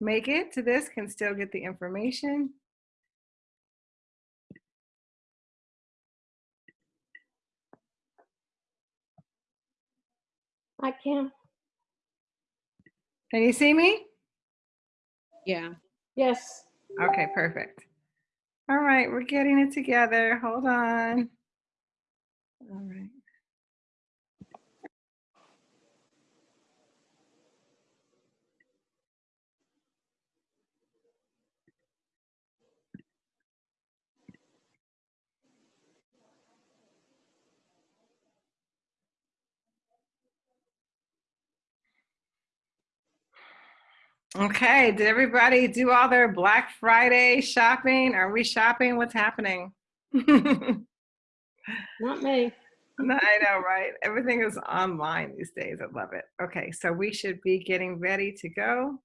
make it to this can still get the information. I can. Can you see me? Yeah. Yes. Okay, perfect. All right, we're getting it together. Hold on. All right. Okay, did everybody do all their Black Friday shopping? Are we shopping? What's happening? Not me. I know, right? Everything is online these days. I love it. Okay, so we should be getting ready to go.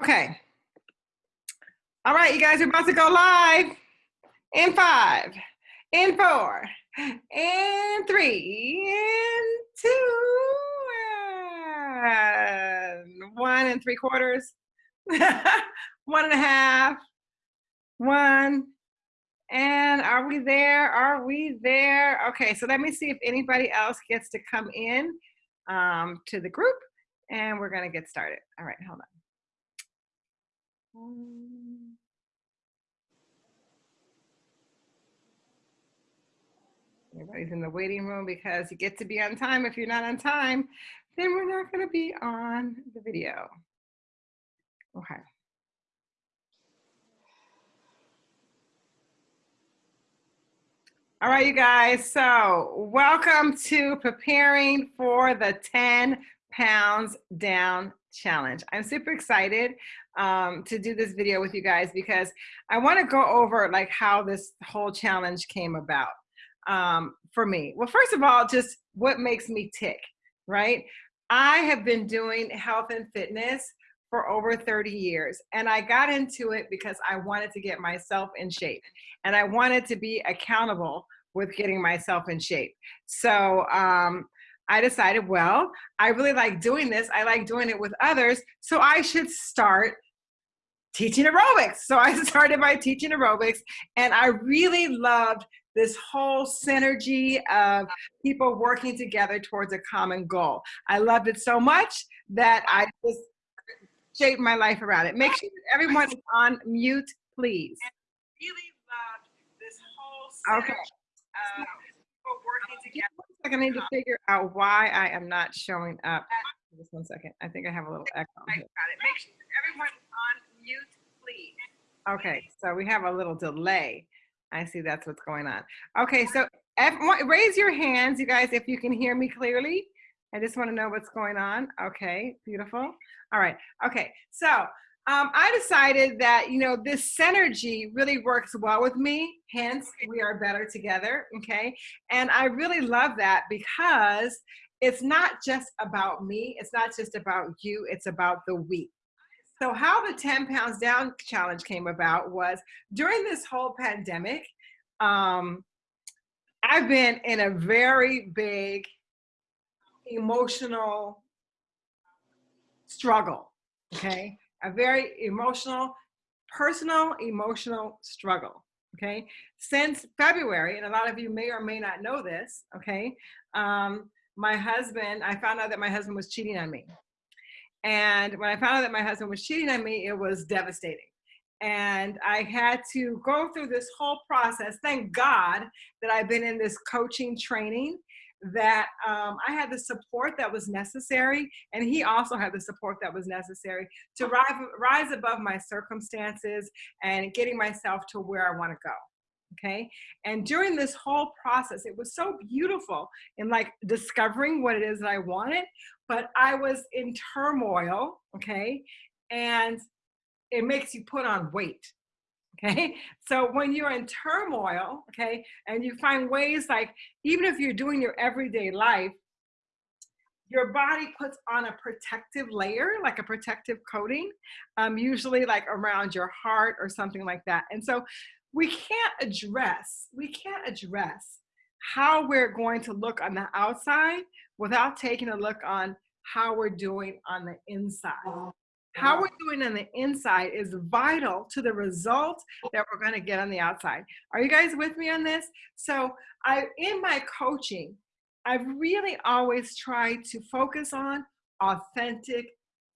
Okay. All right, you guys are about to go live in five, in four, in three, in two, and one and three quarters, one and a half, one. And are we there? Are we there? Okay, so let me see if anybody else gets to come in um, to the group and we're gonna get started. All right, hold on. Um, Everybody's in the waiting room because you get to be on time. If you're not on time, then we're not going to be on the video. Okay. All right, you guys. So, welcome to preparing for the 10 pounds down challenge. I'm super excited um, to do this video with you guys because I want to go over like how this whole challenge came about um, for me? Well, first of all, just what makes me tick, right? I have been doing health and fitness for over 30 years. And I got into it because I wanted to get myself in shape and I wanted to be accountable with getting myself in shape. So um, I decided, well, I really like doing this. I like doing it with others. So I should start teaching aerobics. So I started by teaching aerobics and I really loved this whole synergy of people working together towards a common goal. I loved it so much that I just shaped my life around it. Make sure that everyone is on mute, please. really loved this whole okay. of people working together. I need to figure out why I am not showing up. Just one second. I think I have a little echo. Here. Make sure everyone mute, please. Okay, so we have a little delay. I see that's what's going on. Okay, so raise your hands, you guys, if you can hear me clearly. I just want to know what's going on. Okay, beautiful. All right, okay, so um, I decided that, you know, this synergy really works well with me, hence we are better together, okay? And I really love that because it's not just about me, it's not just about you, it's about the we. So how the 10 pounds down challenge came about was during this whole pandemic, um, I've been in a very big emotional struggle, okay? A very emotional, personal emotional struggle, okay? Since February, and a lot of you may or may not know this, okay? Um, my husband, I found out that my husband was cheating on me, and when I found out that my husband was cheating on me, it was devastating. And I had to go through this whole process. Thank God that I've been in this coaching training that um, I had the support that was necessary, and he also had the support that was necessary to rise, rise above my circumstances and getting myself to where I want to go okay? And during this whole process it was so beautiful in like discovering what it is that i wanted but i was in turmoil okay? And it makes you put on weight okay? So when you're in turmoil okay and you find ways like even if you're doing your everyday life your body puts on a protective layer, like a protective coating, um, usually like around your heart or something like that. And so we can't address, we can't address how we're going to look on the outside without taking a look on how we're doing on the inside. How we're doing on the inside is vital to the result that we're going to get on the outside. Are you guys with me on this? So, I in my coaching, I've really always tried to focus on authentic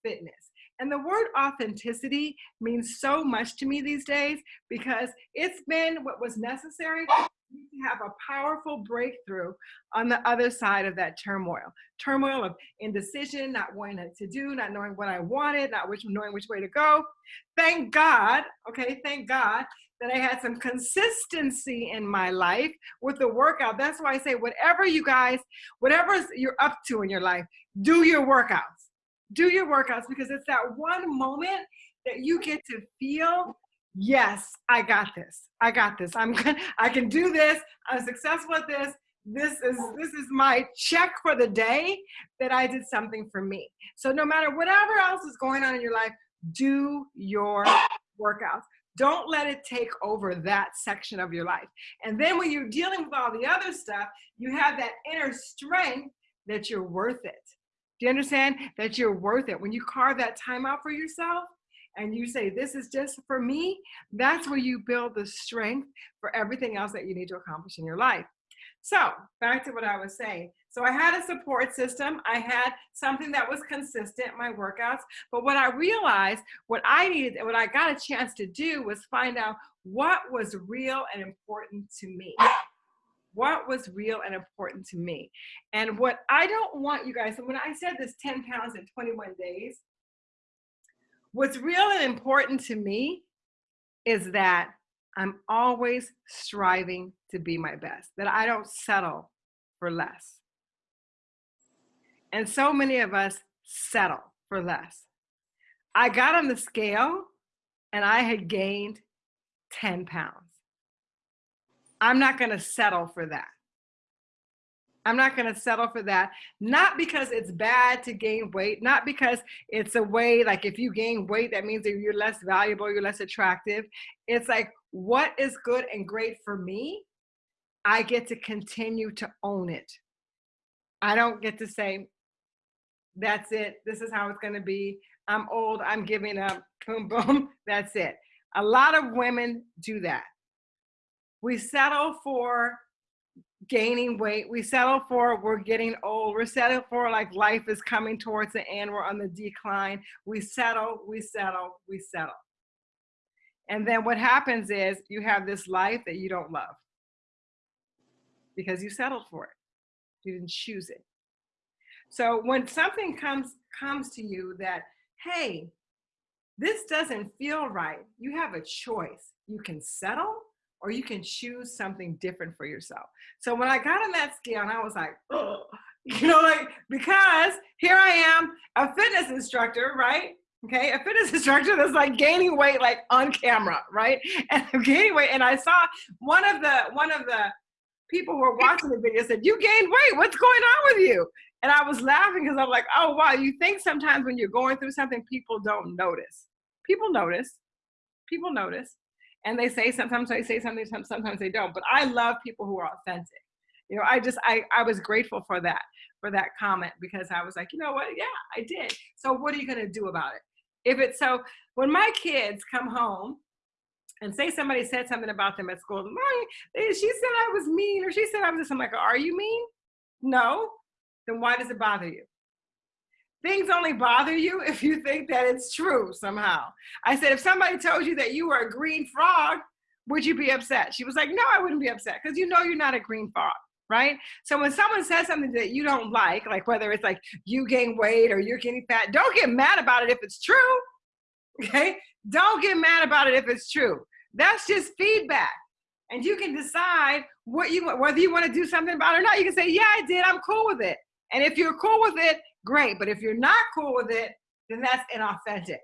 fitness. And the word authenticity means so much to me these days because it's been what was necessary to have a powerful breakthrough on the other side of that turmoil. Turmoil of indecision, not wanting to do, not knowing what I wanted, not which, knowing which way to go. Thank God, okay, thank God that I had some consistency in my life with the workout. That's why I say, whatever you guys, whatever you're up to in your life, do your workouts. Do your workouts because it's that one moment that you get to feel yes, I got this. I got this. I'm good. I can do this. I'm successful at this. This is this is my check for the day that I did something for me. So no matter whatever else is going on in your life, do your workouts. Don't let it take over that section of your life. And then when you're dealing with all the other stuff, you have that inner strength that you're worth it. Do you understand that you're worth it? When you carve that time out for yourself, and you say, This is just for me, that's where you build the strength for everything else that you need to accomplish in your life. So, back to what I was saying. So, I had a support system, I had something that was consistent, my workouts. But what I realized, what I needed, what I got a chance to do was find out what was real and important to me. What was real and important to me. And what I don't want you guys, when I said this 10 pounds in 21 days, What's real and important to me is that I'm always striving to be my best, that I don't settle for less. And so many of us settle for less. I got on the scale and I had gained 10 pounds. I'm not going to settle for that. I'm not going to settle for that. Not because it's bad to gain weight, not because it's a way like if you gain weight, that means that you're less valuable, you're less attractive. It's like what is good and great for me, I get to continue to own it. I don't get to say, that's it. This is how it's going to be. I'm old. I'm giving up. Boom, boom. That's it. A lot of women do that. We settle for gaining weight. We settle for we're getting old. We're settled for like life is coming towards the end. We're on the decline. We settle, we settle, we settle. And then what happens is you have this life that you don't love because you settled for it. You didn't choose it. So when something comes comes to you that, hey, this doesn't feel right, you have a choice. You can settle or you can choose something different for yourself. So when I got on that scale and I was like, oh, you know, like, because here I am, a fitness instructor, right? Okay, a fitness instructor that's like gaining weight like on camera, right? And I'm gaining weight. And I saw one of the one of the people who were watching the video said, You gained weight, what's going on with you? And I was laughing because I'm like, oh wow, you think sometimes when you're going through something, people don't notice. People notice. People notice and they say sometimes they say something sometimes they don't. But i love people who are authentic. You know i just i i was grateful for that for that comment because i was like you know what? Yeah i did. So what are you going to do about it? If it's so when my kids come home and say somebody said something about them at school my she said i was mean or she said i was this i'm like are you mean? No. Then why does it bother you things only bother you if you think that it's true somehow. I said, if somebody told you that you were a green frog, would you be upset? She was like, no, I wouldn't be upset because you know you're not a green frog, right? So when someone says something that you don't like, like whether it's like you gain weight or you're getting fat, don't get mad about it if it's true, okay? Don't get mad about it if it's true. That's just feedback. And you can decide what you whether you want to do something about it or not. You can say, yeah, I did. I'm cool with it. And if you're cool with it, great. But if you're not cool with it, then that's inauthentic.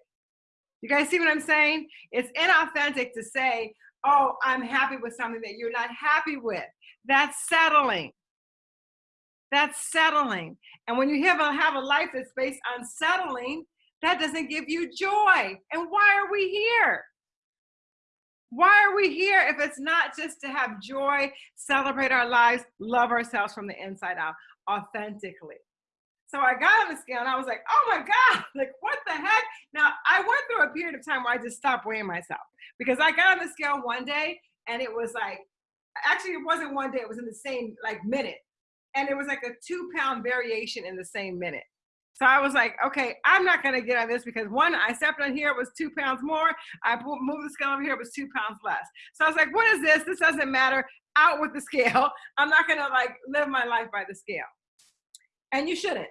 You guys see what I'm saying? It's inauthentic to say, oh, I'm happy with something that you're not happy with. That's settling. That's settling. And when you have a, have a life that's based on settling, that doesn't give you joy. And why are we here? Why are we here if it's not just to have joy, celebrate our lives, love ourselves from the inside out authentically? So I got on the scale and I was like, oh my God, like what the heck? Now I went through a period of time where I just stopped weighing myself because I got on the scale one day and it was like, actually it wasn't one day, it was in the same like minute. And it was like a two pound variation in the same minute. So I was like, okay, I'm not gonna get on this because one, I stepped on here, it was two pounds more. I moved the scale over here, it was two pounds less. So I was like, what is this? This doesn't matter. Out with the scale. I'm not gonna like live my life by the scale. And you shouldn't,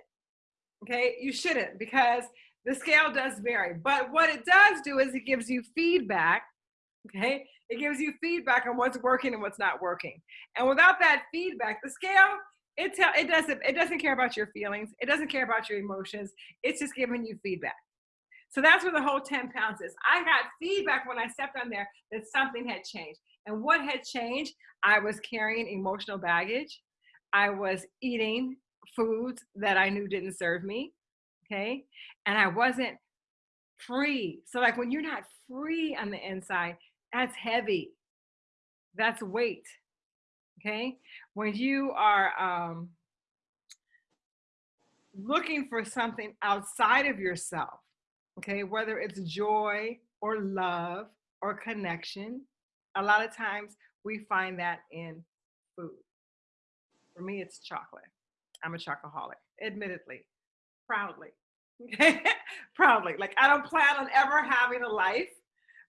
okay? You shouldn't because the scale does vary. But what it does do is it gives you feedback, okay? It gives you feedback on what's working and what's not working. And without that feedback, the scale it tell it doesn't it doesn't care about your feelings it doesn't care about your emotions it's just giving you feedback so that's where the whole 10 pounds is i got feedback when i stepped on there that something had changed and what had changed i was carrying emotional baggage i was eating foods that i knew didn't serve me okay? And i wasn't free. So like when you're not free on the inside that's heavy. That's weight okay? When you are um, looking for something outside of yourself okay whether it's joy or love or connection a lot of times we find that in food. For me it's chocolate i'm a chocoholic admittedly proudly okay proudly like i don't plan on ever having a life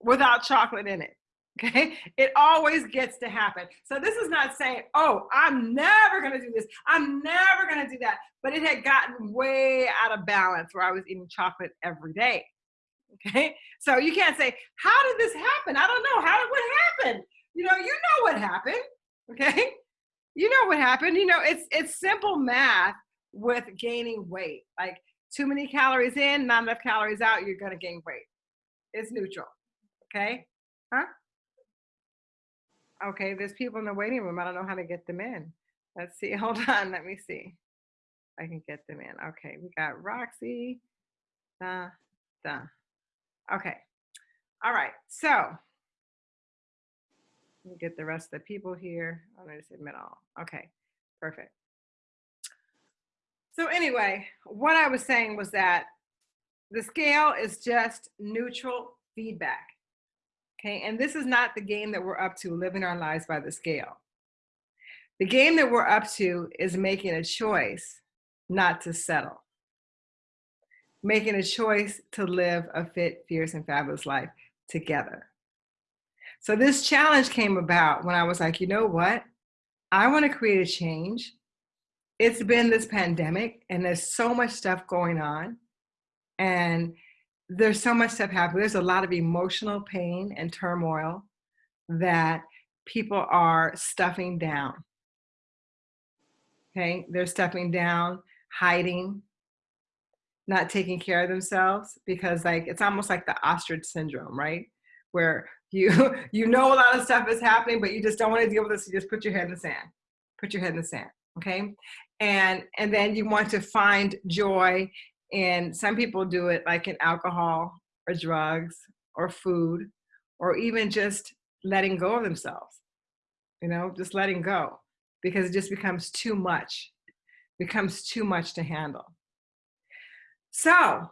without chocolate in it Okay, it always gets to happen. So this is not saying, oh, I'm never gonna do this. I'm never gonna do that. But it had gotten way out of balance where I was eating chocolate every day. Okay, so you can't say, how did this happen? I don't know. How did what happened? You know, you know what happened. Okay, you know what happened. You know, it's it's simple math with gaining weight. Like too many calories in, not enough calories out, you're gonna gain weight. It's neutral. Okay, huh? Okay, there's people in the waiting room. I don't know how to get them in. Let's see. Hold on. Let me see. I can get them in. Okay, we got Roxy. Da, da. Okay. All right. So get the rest of the people here. Oh, I'm going to submit all. Okay. Perfect. So anyway, what I was saying was that the scale is just neutral feedback. Okay, and this is not the game that we're up to, living our lives by the scale. The game that we're up to is making a choice not to settle. Making a choice to live a fit, fierce, and fabulous life together. So this challenge came about when I was like, you know what? I want to create a change. It's been this pandemic and there's so much stuff going on. And there's so much stuff happening. There's a lot of emotional pain and turmoil that people are stuffing down. Okay, they're stuffing down, hiding, not taking care of themselves because like it's almost like the ostrich syndrome, right? Where you you know a lot of stuff is happening, but you just don't want to deal with this. You just put your head in the sand. Put your head in the sand. Okay. And and then you want to find joy and some people do it like in alcohol or drugs or food or even just letting go of themselves, you know, just letting go because it just becomes too much, becomes too much to handle. So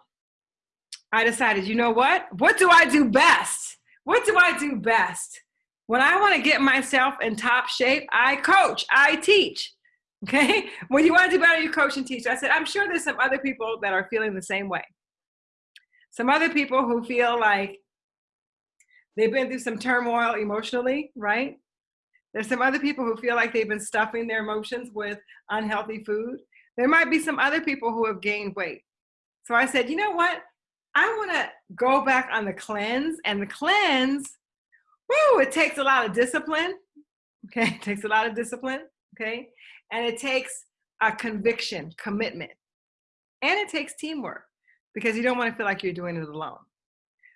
I decided, you know what? What do I do best? What do I do best? When I want to get myself in top shape, I coach, I teach. Okay. When you want to do better, you coach and teach. I said, I'm sure there's some other people that are feeling the same way. Some other people who feel like they've been through some turmoil emotionally, right? There's some other people who feel like they've been stuffing their emotions with unhealthy food. There might be some other people who have gained weight. So I said, you know what? I want to go back on the cleanse and the cleanse, whoo, it takes a lot of discipline. Okay, it takes a lot of discipline. Okay, and it takes a conviction, commitment. And it takes teamwork because you don't want to feel like you're doing it alone.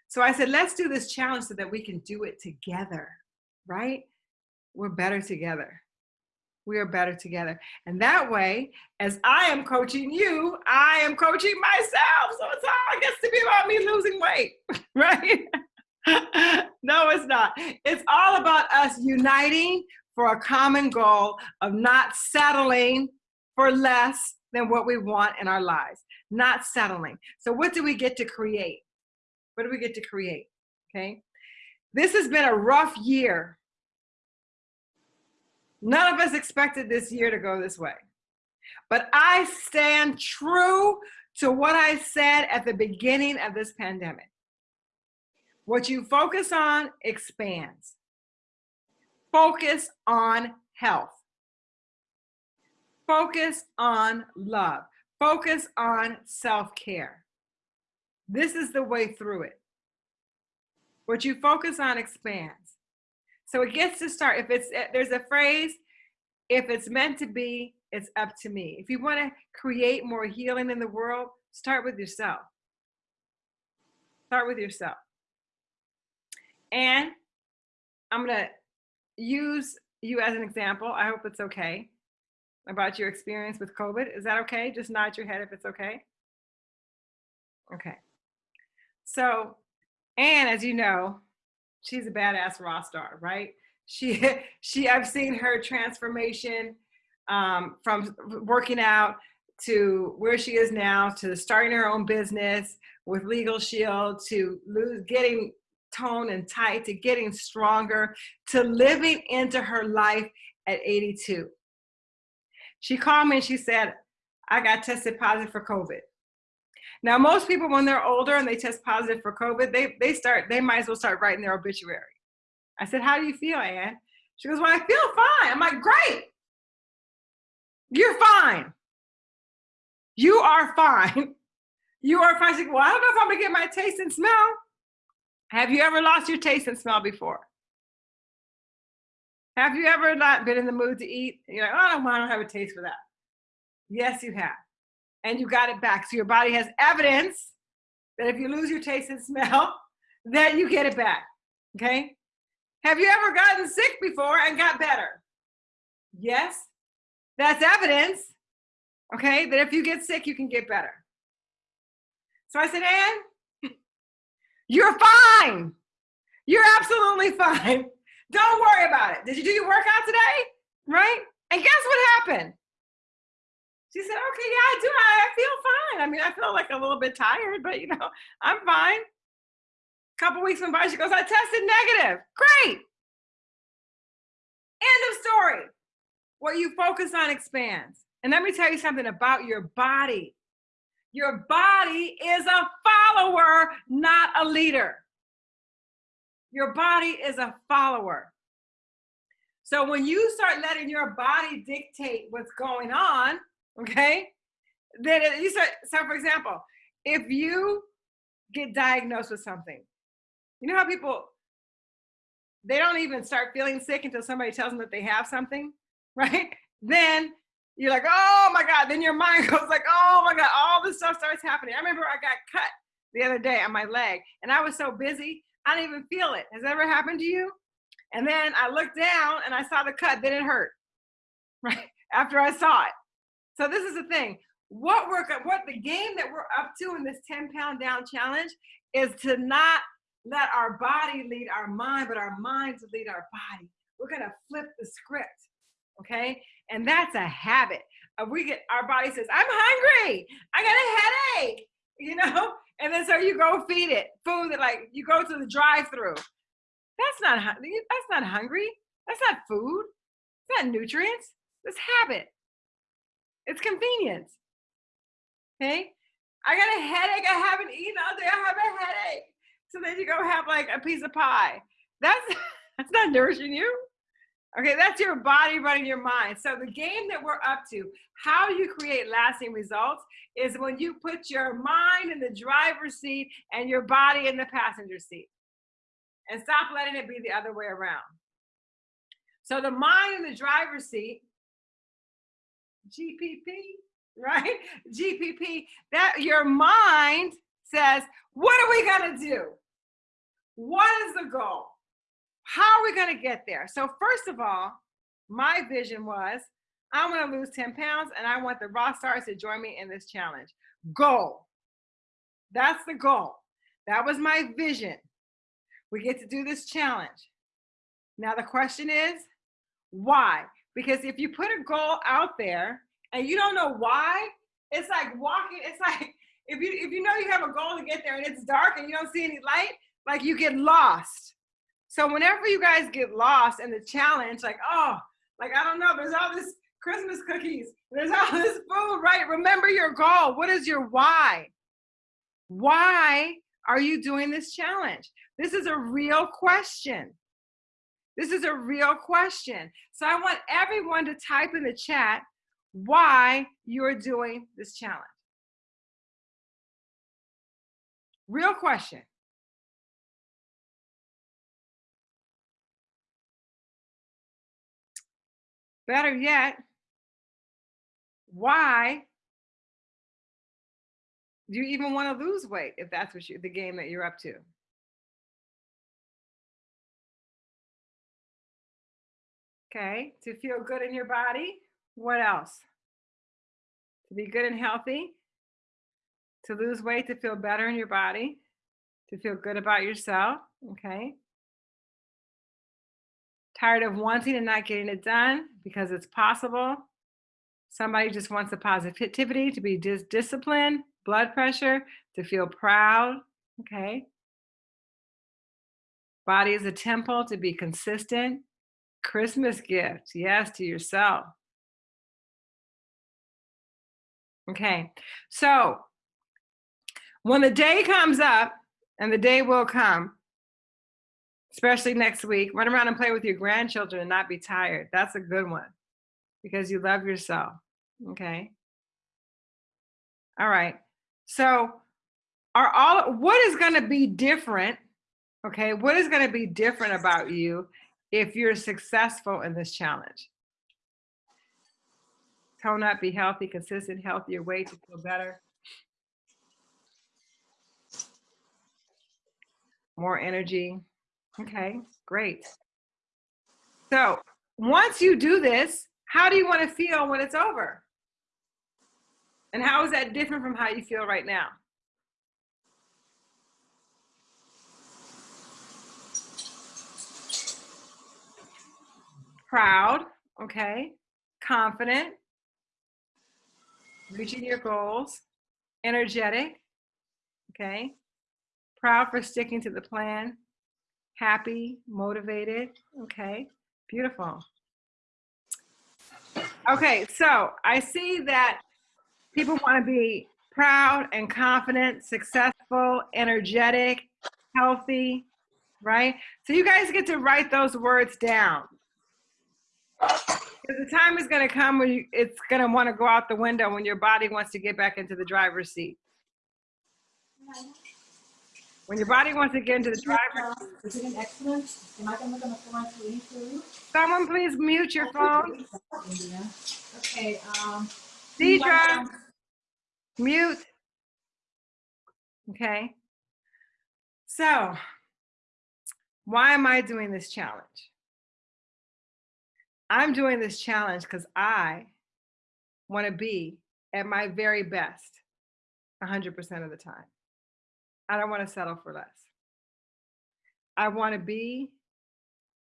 So I said, let's do this challenge so that we can do it together, right? We're better together. We are better together. And that way, as I am coaching you, I am coaching myself. So it's all gets to be about me losing weight, right? no, it's not. It's all about us uniting for a common goal of not settling for less than what we want in our lives, not settling. So, what do we get to create? What do we get to create? Okay. This has been a rough year. None of us expected this year to go this way. But I stand true to what I said at the beginning of this pandemic. What you focus on expands. Focus on health. Focus on love. Focus on self-care. This is the way through it. What you focus on expands. So it gets to start. If it's eh, there's a phrase, if it's meant to be, it's up to me. If you want to create more healing in the world, start with yourself. Start with yourself. And I'm going to use you as an example. I hope it's okay about your experience with COVID. Is that okay? Just nod your head if it's okay. Okay. So, Anne, as you know, she's a badass raw star, right? She, she, I've seen her transformation um, from working out to where she is now, to starting her own business with Legal Shield, to lose, getting tone and tight, to getting stronger, to living into her life at 82. She called me and she said, I got tested positive for COVID. Now, most people, when they're older and they test positive for COVID, they, they start, they might as well start writing their obituary. I said, how do you feel, Anne? She goes, well, I feel fine. I'm like, great. You're fine. You are fine. You are fine. She goes, well, I don't know if I'm gonna get my taste and smell. Have you ever lost your taste and smell before? Have you ever not been in the mood to eat? You're like, oh, I don't, I don't have a taste for that. Yes, you have. And you got it back. So your body has evidence that if you lose your taste and smell, that you get it back. Okay? Have you ever gotten sick before and got better? Yes. That's evidence, okay, that if you get sick, you can get better. So I said, Anne, you're fine. You're absolutely fine. Don't worry about it. Did you do your workout today? Right? And guess what happened? She said, okay, yeah, I do. I feel fine. I mean, I feel like a little bit tired, but you know, I'm fine. A couple weeks went by, she goes, I tested negative. Great. End of story. What you focus on expands. And let me tell you something about your body. Your body is a follower, not a leader. Your body is a follower. So when you start letting your body dictate what's going on, okay, then you start, so for example, if you get diagnosed with something, you know how people, they don't even start feeling sick until somebody tells them that they have something, right? Then you're like, oh my God. Then your mind goes like, oh my God, all this stuff starts happening. I remember I got cut the other day on my leg and I was so busy, I didn't even feel it. Has that ever happened to you? And then I looked down and I saw the cut, then it hurt, right? After I saw it. So this is the thing. What we're, what the game that we're up to in this 10 pound down challenge is to not let our body lead our mind, but our mind to lead our body. We're gonna flip the script, okay? And that's a habit. Uh, we get our body says, "I'm hungry. I got a headache," you know, and then so you go feed it food that like you go to the drive-through. That's not that's not hungry. That's not food. It's not nutrients. It's habit. It's convenient. Okay. I got a headache. I haven't eaten all day. I have a headache. So then you go have like a piece of pie. That's that's not nourishing you. Okay, that's your body running your mind. So the game that we're up to, how you create lasting results is when you put your mind in the driver's seat and your body in the passenger seat. And stop letting it be the other way around. So the mind in the driver's seat, GPP, right? GPP, that your mind says, what are we gonna do? What is the goal? How are we to get there? So first of all, my vision was I want to lose 10 pounds and I want the raw stars to join me in this challenge. Goal. That's the goal. That was my vision. We get to do this challenge. Now the question is, why? Because if you put a goal out there and you don't know why, it's like walking, it's like if you if you know you have a goal to get there and it's dark and you don't see any light, like you get lost. So whenever you guys get lost in the challenge, like, oh, like I don't know, there's all this Christmas cookies, there's all this food, right? Remember your goal. What is your why? Why are you doing this challenge? This is a real question. This is a real question. So I want everyone to type in the chat why you're doing this challenge. Real question. Better yet, why do you even want to lose weight if that's what you the game that you're up to? Okay, to feel good in your body. What else? To be good and healthy. To lose weight, to feel better in your body. To feel good about yourself. Okay. Tired of wanting and not getting it done because it's possible. Somebody just wants the positivity to be dis- disciplined, blood pressure, to feel proud. Okay. Body is a temple to be consistent. Christmas gift, yes, to yourself. Okay, so when the day comes up, and the day will come, especially next week, run around and play with your grandchildren and not be tired. That's a good one because you love yourself. Okay. All right. So, are all what is going to be different? Okay, what is going to be different about you if you're successful in this challenge? Tone up, be healthy, consistent, healthier way to feel better. More energy. Okay, great. So once you do this, how do you want to feel when it's over? And how is that different from how you feel right now? Proud, okay, confident, reaching your goals, energetic, okay, proud for sticking to the plan, happy, motivated, okay, beautiful. Okay, so I see that people want to be proud and confident, successful, energetic, healthy, right? So you guys get to write those words down. Because the time is going to come when you, it's going to want to go out the window when your body wants to get back into the driver's seat. When your body wants to get into the driver's seat. Is it an accident? Am I fly to Italy? Someone please mute your phone. Okay, um. Deidre, mute. Okay. So, why am I doing this challenge? I'm doing this challenge because I want to be at my very best 100% of the time. I don't want to settle for less. I want to be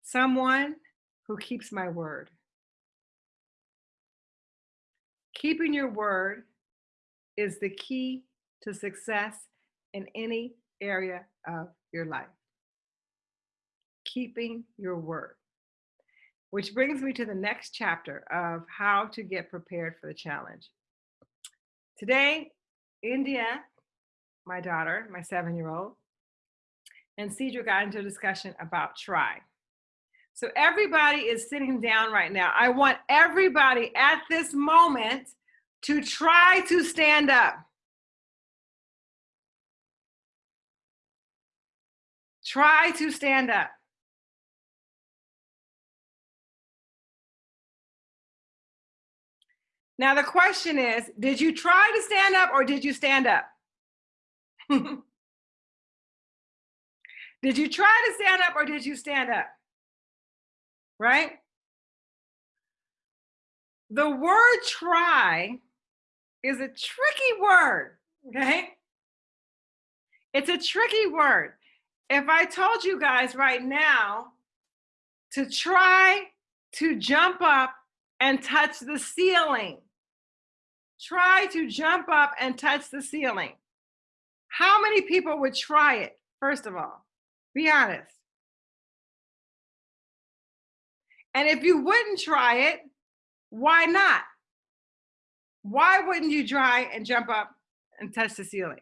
someone who keeps my word. Keeping your word is the key to success in any area of your life. Keeping your word. Which brings me to the next chapter of how to get prepared for the challenge. Today, India, my daughter, my seven year old, and Cedra got into a discussion about try. So everybody is sitting down right now. I want everybody at this moment to try to stand up. Try to stand up. Now the question is, did you try to stand up or did you stand up? did you try to stand up or did you stand up? Right? The word try is a tricky word, okay? It's a tricky word. if I told you guys right now to try to jump up and touch the ceiling, try to jump up and touch the ceiling, how many people would try it, first of all? Be honest. And if you wouldn't try it, why not? Why wouldn't you try and jump up and touch the ceiling?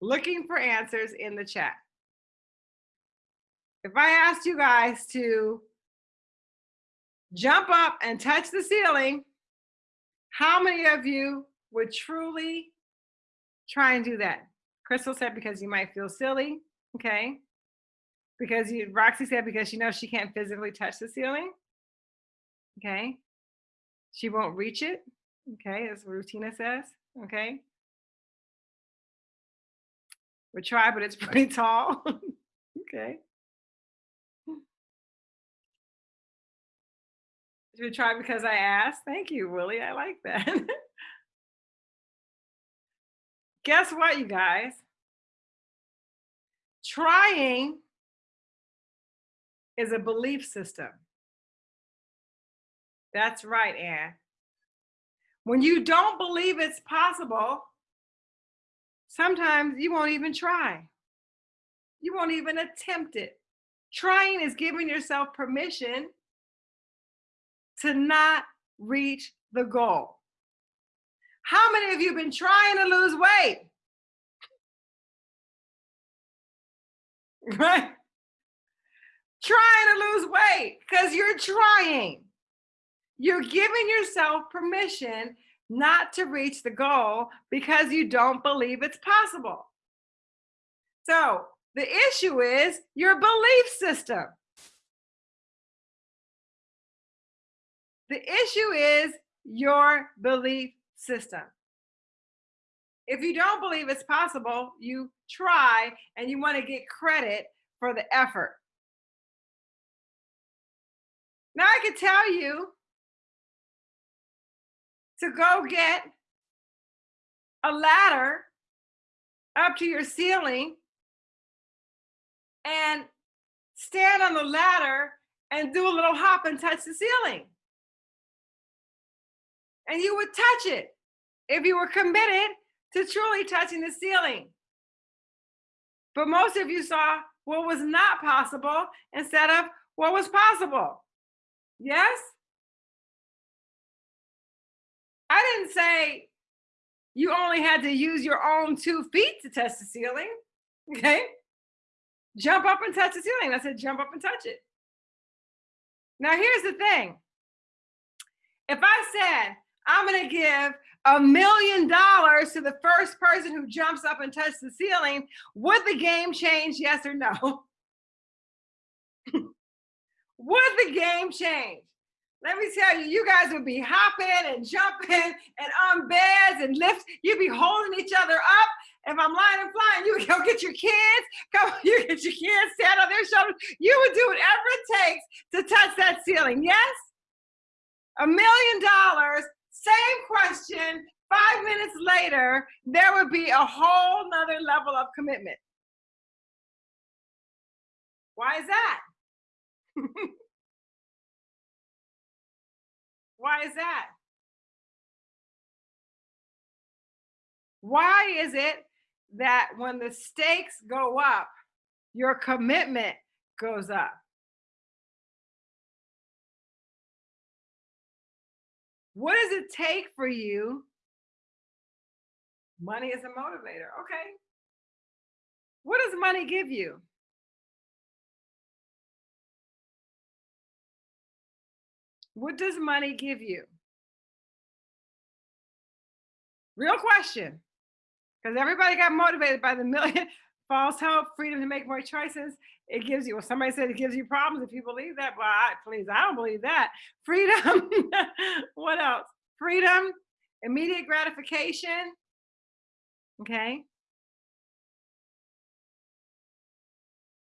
Looking for answers in the chat. If I asked you guys to jump up and touch the ceiling, how many of you would truly try and do that? Crystal said because you might feel silly, okay? Because you, Roxy said because she knows she can't physically touch the ceiling, okay? She won't reach it, okay, as Rutina says, okay? We try, but it's pretty tall, okay? We try because I asked? Thank you, Willie. I like that. Guess what, you guys? Trying is a belief system. That's right, Anne. When you don't believe it's possible, sometimes you won't even try. You won't even attempt it. Trying is giving yourself permission to not reach the goal. How many of you been trying to lose weight? Right? Trying to lose weight because you're trying. You're giving yourself permission not to reach the goal because you don't believe it's possible. So the issue is your belief system. The issue is your belief system. If you don't believe it's possible, you try and you want to get credit for the effort. Now I can tell you to go get a ladder up to your ceiling and stand on the ladder and do a little hop and touch the ceiling and you would touch it if you were committed to truly touching the ceiling. But most of you saw what was not possible instead of what was possible. Yes? I didn't say you only had to use your own two feet to touch the ceiling. Okay? Jump up and touch the ceiling. I said, jump up and touch it. Now, here's the thing. If I said, I'm going to give a million dollars to the first person who jumps up and touches the ceiling, would the game change? Yes or no? would the game change? Let me tell you, you guys would be hopping and jumping and on beds and lifts. You'd be holding each other up. If I'm lying and flying, you would go get your kids, come, you get your kids, stand on their shoulders. You would do whatever it takes to touch that ceiling. Yes? A million dollars same question, five minutes later, there would be a whole nother level of commitment. Why is that? Why is that? Why is it that when the stakes go up, your commitment goes up? What does it take for you? Money is a motivator. Okay. What does money give you? What does money give you? Real question. Because everybody got motivated by the million false hope, freedom to make more choices. It gives you, well, somebody said it gives you problems if you believe that. Well, I, please, I don't believe that. Freedom, what else? Freedom, immediate gratification, okay?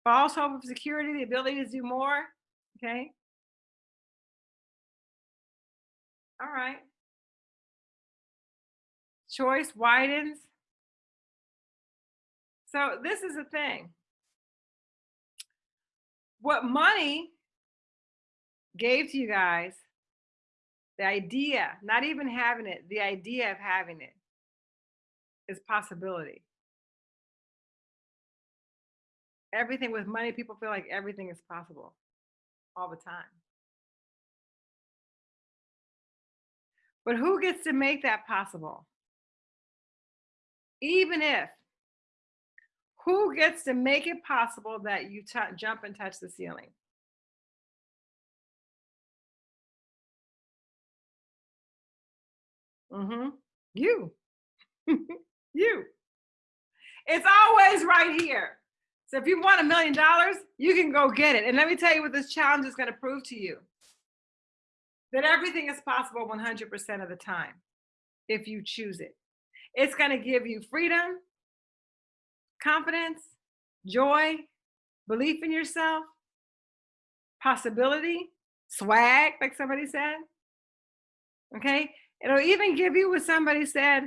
False hope of security, the ability to do more, okay? All right. Choice widens, So this is a thing. What money gave to you guys, the idea, not even having it, the idea of having it is possibility. Everything with money, people feel like everything is possible all the time. But who gets to make that possible? Even if, who gets to make it possible that you jump and touch the ceiling? Mm-hmm. You. you. It's always right here. So if you want a million dollars, you can go get it. And let me tell you what this challenge is going to prove to you that everything is possible 100% of the time if you choose it. It's going to give you freedom, confidence, joy, belief in yourself, possibility, swag, like somebody said. Okay. It'll even give you what somebody said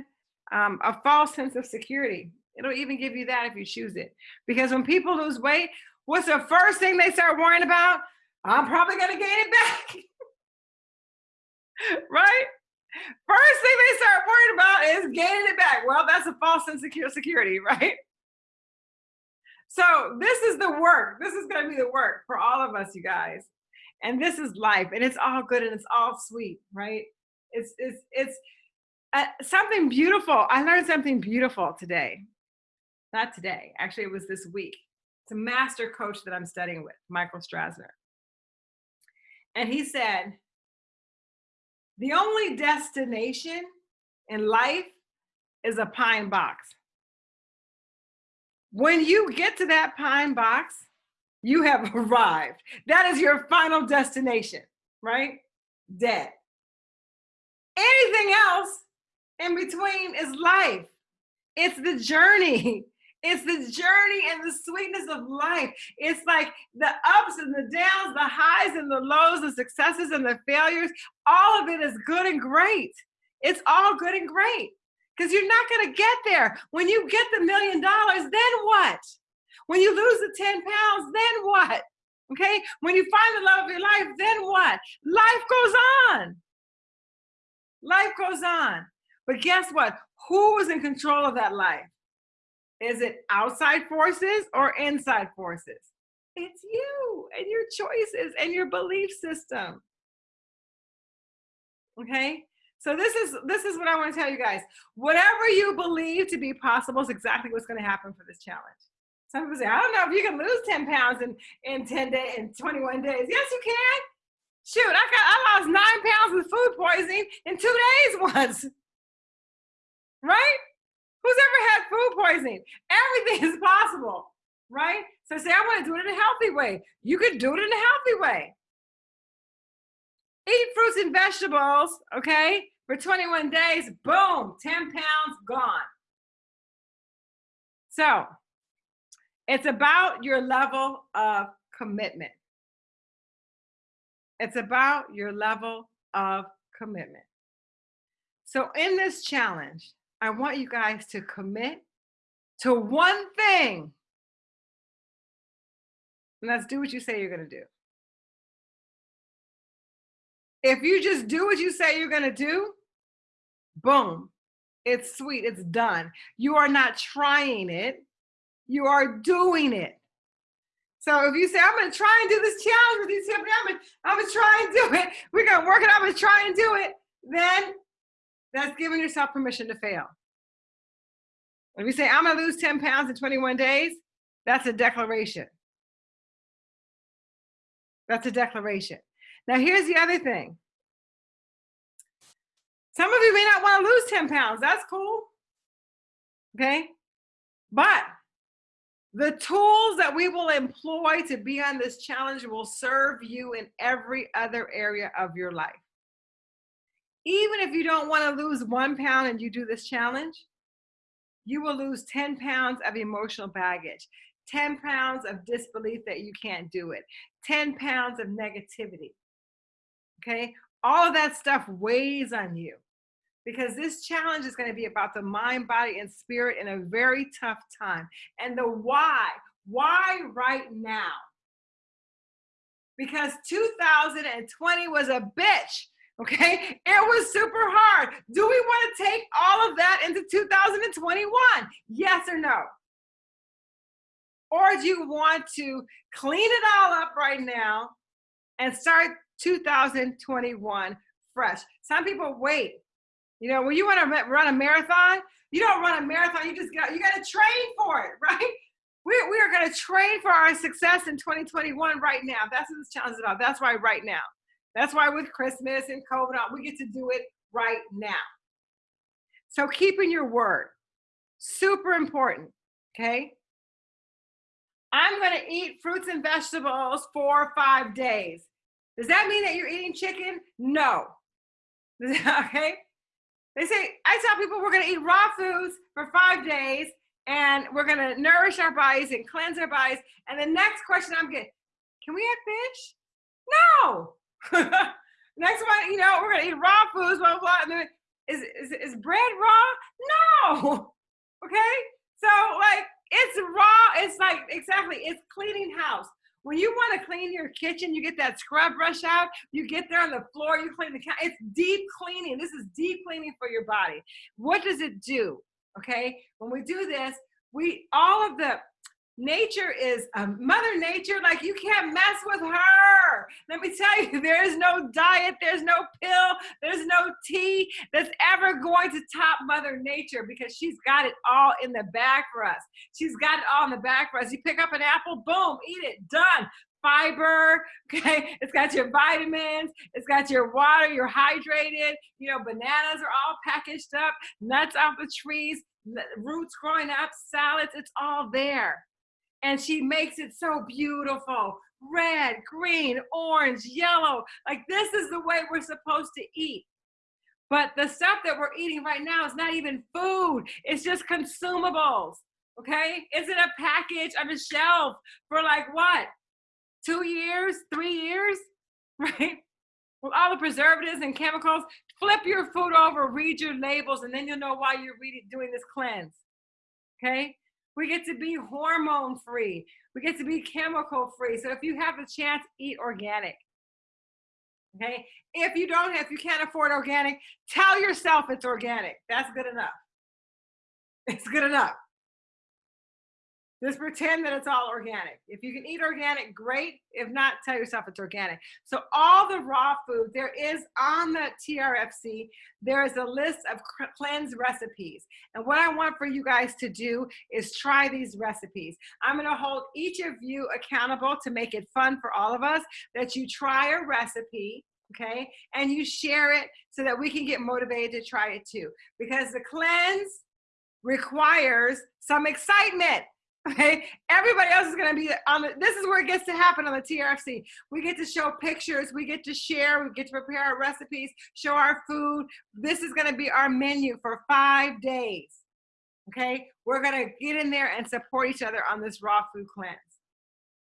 um, a false sense of security. It'll even give you that if you choose it. Because when people lose weight, what's the first thing they start worrying about? I'm probably going to gain it back. right? First thing they start worrying about is gaining it back. Well, that's a false sense of security, right? So this is the work. This is going to be the work for all of us, you guys. And this is life, and it's all good and it's all sweet, right? It's it's it's uh, something beautiful. I learned something beautiful today. Not today, actually, it was this week. It's a master coach that I'm studying with, Michael Strasner. And he said, the only destination in life is a pine box. When you get to that pine box, you have arrived. That is your final destination, right? Dead. Anything else in between is life. It's the journey. It's the journey and the sweetness of life. It's like the ups and the downs, the highs and the lows, the successes and the failures. All of it is good and great. It's all good and great because you're not going to get there. When you get the million dollars, then what? When you lose the 10 pounds, then what? Okay. When you find the love of your life, then what? Life goes on. Life goes on. But guess what? Who is in control of that life? Is it outside forces or inside forces? It's you and your choices and your belief system. Okay? So this is this is what I want to tell you guys. Whatever you believe to be possible is exactly what's going to happen for this challenge. Some people say, I don't know if you can lose 10 pounds in, in 10 days, in 21 days. Yes, you can. Shoot, I got I lost nine pounds with food poisoning in two days once. Right? Who's ever had food poisoning? Everything is possible, right? So say, I want to do it in a healthy way. You could do it in a healthy way. Eat fruits and vegetables, okay, for 21 days, boom, 10 pounds gone. So it's about your level of commitment. It's about your level of commitment. So in this challenge, I want you guys to commit to one thing. And let's do what you say you're going to do. If you just do what you say you're to do, boom, it's sweet, it's done. You are not trying it, you are doing it. So if you say, I'm to try and do this challenge with you, I'm gonna, I'm gonna try and do it, we're to work it I'm to try and do it, then that's giving yourself permission to fail. If you say, I'm to lose 10 pounds in 21 days, that's a declaration. That's a declaration. Now, here's the other thing. Some of you may not want to lose 10 pounds. That's cool. Okay. But the tools that we will employ to be on this challenge will serve you in every other area of your life. Even if you don't want to lose one pound and you do this challenge, you will lose 10 pounds of emotional baggage, 10 pounds of disbelief that you can't do it, 10 pounds of negativity. Okay. All of that stuff weighs on you. because this challenge is going to be about the mind, body, and spirit in a very tough time. And the why, why right now? Because 2020 was a bitch. Okay, it was super hard. Do we want to take all of that into 2021? Yes or no? Or do you want to clean it all up right now and start 2021 fresh? Some people wait. You know, when you want to run a marathon, you don't run a marathon, you just got you got to train for it, right? We, we are going to train for our success in 2021 right now. That's what this challenge is about. That's why right now. That's why with Christmas and COVID, we get to do it right now. So keeping your word, super important, okay? I'm gonna eat fruits and vegetables for five days. Does that mean that you're eating chicken? No. okay? They say, I tell people we're gonna eat raw foods for five days and we're gonna nourish our bodies and cleanse our bodies. And the next question I'm getting, can we have fish? No. Next one, you know, we're gonna eat raw foods, blah, blah, blah. Is, is, is bread raw? No. Okay? So like it's raw, it's like exactly, it's cleaning house. When you want to clean your kitchen, you get that scrub brush out, you get there on the floor, you clean the. It's deep cleaning. This is deep cleaning for your body. What does it do? Okay, when we do this, we all of the nature is um, mother nature like you can't mess with her. Let me tell you there is no diet there's no pill there's no tea that's ever going to top mother nature because she's got it all in the bag for us. She's got it all in the bag for us. You pick up an apple boom eat it done. Fiber okay? It's got your vitamins it's got your water you're hydrated you know bananas are all packaged up nuts off the trees roots growing up salads it's all there and she makes it so beautiful red, green, orange, yellow. Like this is the way we're supposed to eat. But the stuff that we're eating right now is not even food, it's just consumables. Okay? Is it a package on a shelf for like what? Two years, three years, right? With all the preservatives and chemicals, flip your food over, read your labels, and then you'll know why you're reading, doing this cleanse. Okay? We get to be hormone free. We get to be chemical free. So if you have the chance, eat organic. Okay. If you don't if you can't afford organic, tell yourself it's organic. That's good enough. It's good enough. Just pretend that it's all organic. If you can eat organic, great. If not, tell yourself it's organic. So all the raw food, there is on the TRFC, there is a list of cleanse recipes. And what I want for you guys to do is try these recipes. I'm gonna hold each of you accountable to make it fun for all of us, that you try a recipe, okay? And you share it so that we can get motivated to try it too. Because the cleanse requires some excitement. Okay, everybody else is going to be on the, this is where it gets to happen on the TRFC. We get to show pictures, we get to share, we get to prepare our recipes, show our food. This is going to be our menu for five days. Okay, we're going to get in there and support each other on this raw food cleanse.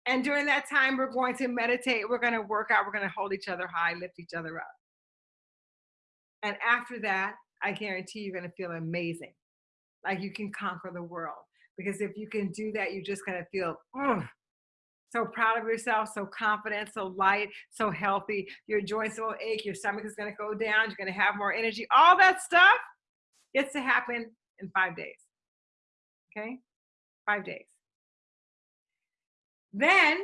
And during that time, we're going to meditate, we're going to work out, we're going to hold each other high, lift each other up. And after that, I guarantee you're going to feel amazing. Like you can conquer the world because if you can do that, you're just gonna feel oh, so proud of yourself, so confident, so light, so healthy. Your joints will ache, your stomach is gonna go down, you're gonna have more energy. All that stuff gets to happen in five days. Okay, five days. Then,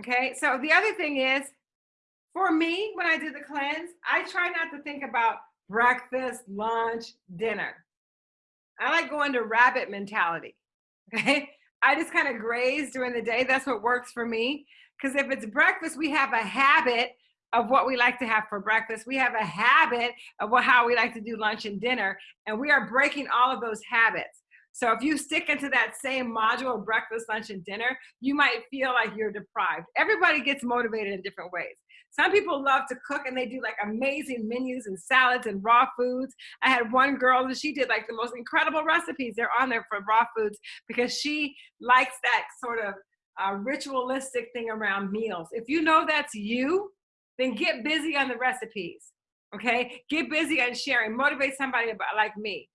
okay, so the other thing is, for me, when I did the cleanse, I try not to think about breakfast, lunch, dinner. I like going to rabbit mentality. Okay. I just kind of graze during the day. That's what works for me. Because if it's breakfast, we have a habit of what we like to have for breakfast. We have a habit of what, how we like to do lunch and dinner. And we are breaking all of those habits. So if you stick into that same module of breakfast, lunch, and dinner, you might feel like you're deprived. Everybody gets motivated in different ways. Some people love to cook and they do like amazing menus and salads and raw foods. I had one girl and she did like the most incredible recipes. They're on there for raw foods because she likes that sort of uh, ritualistic thing around meals. If you know that's you, then get busy on the recipes. Okay, get busy on sharing. Motivate somebody about like me.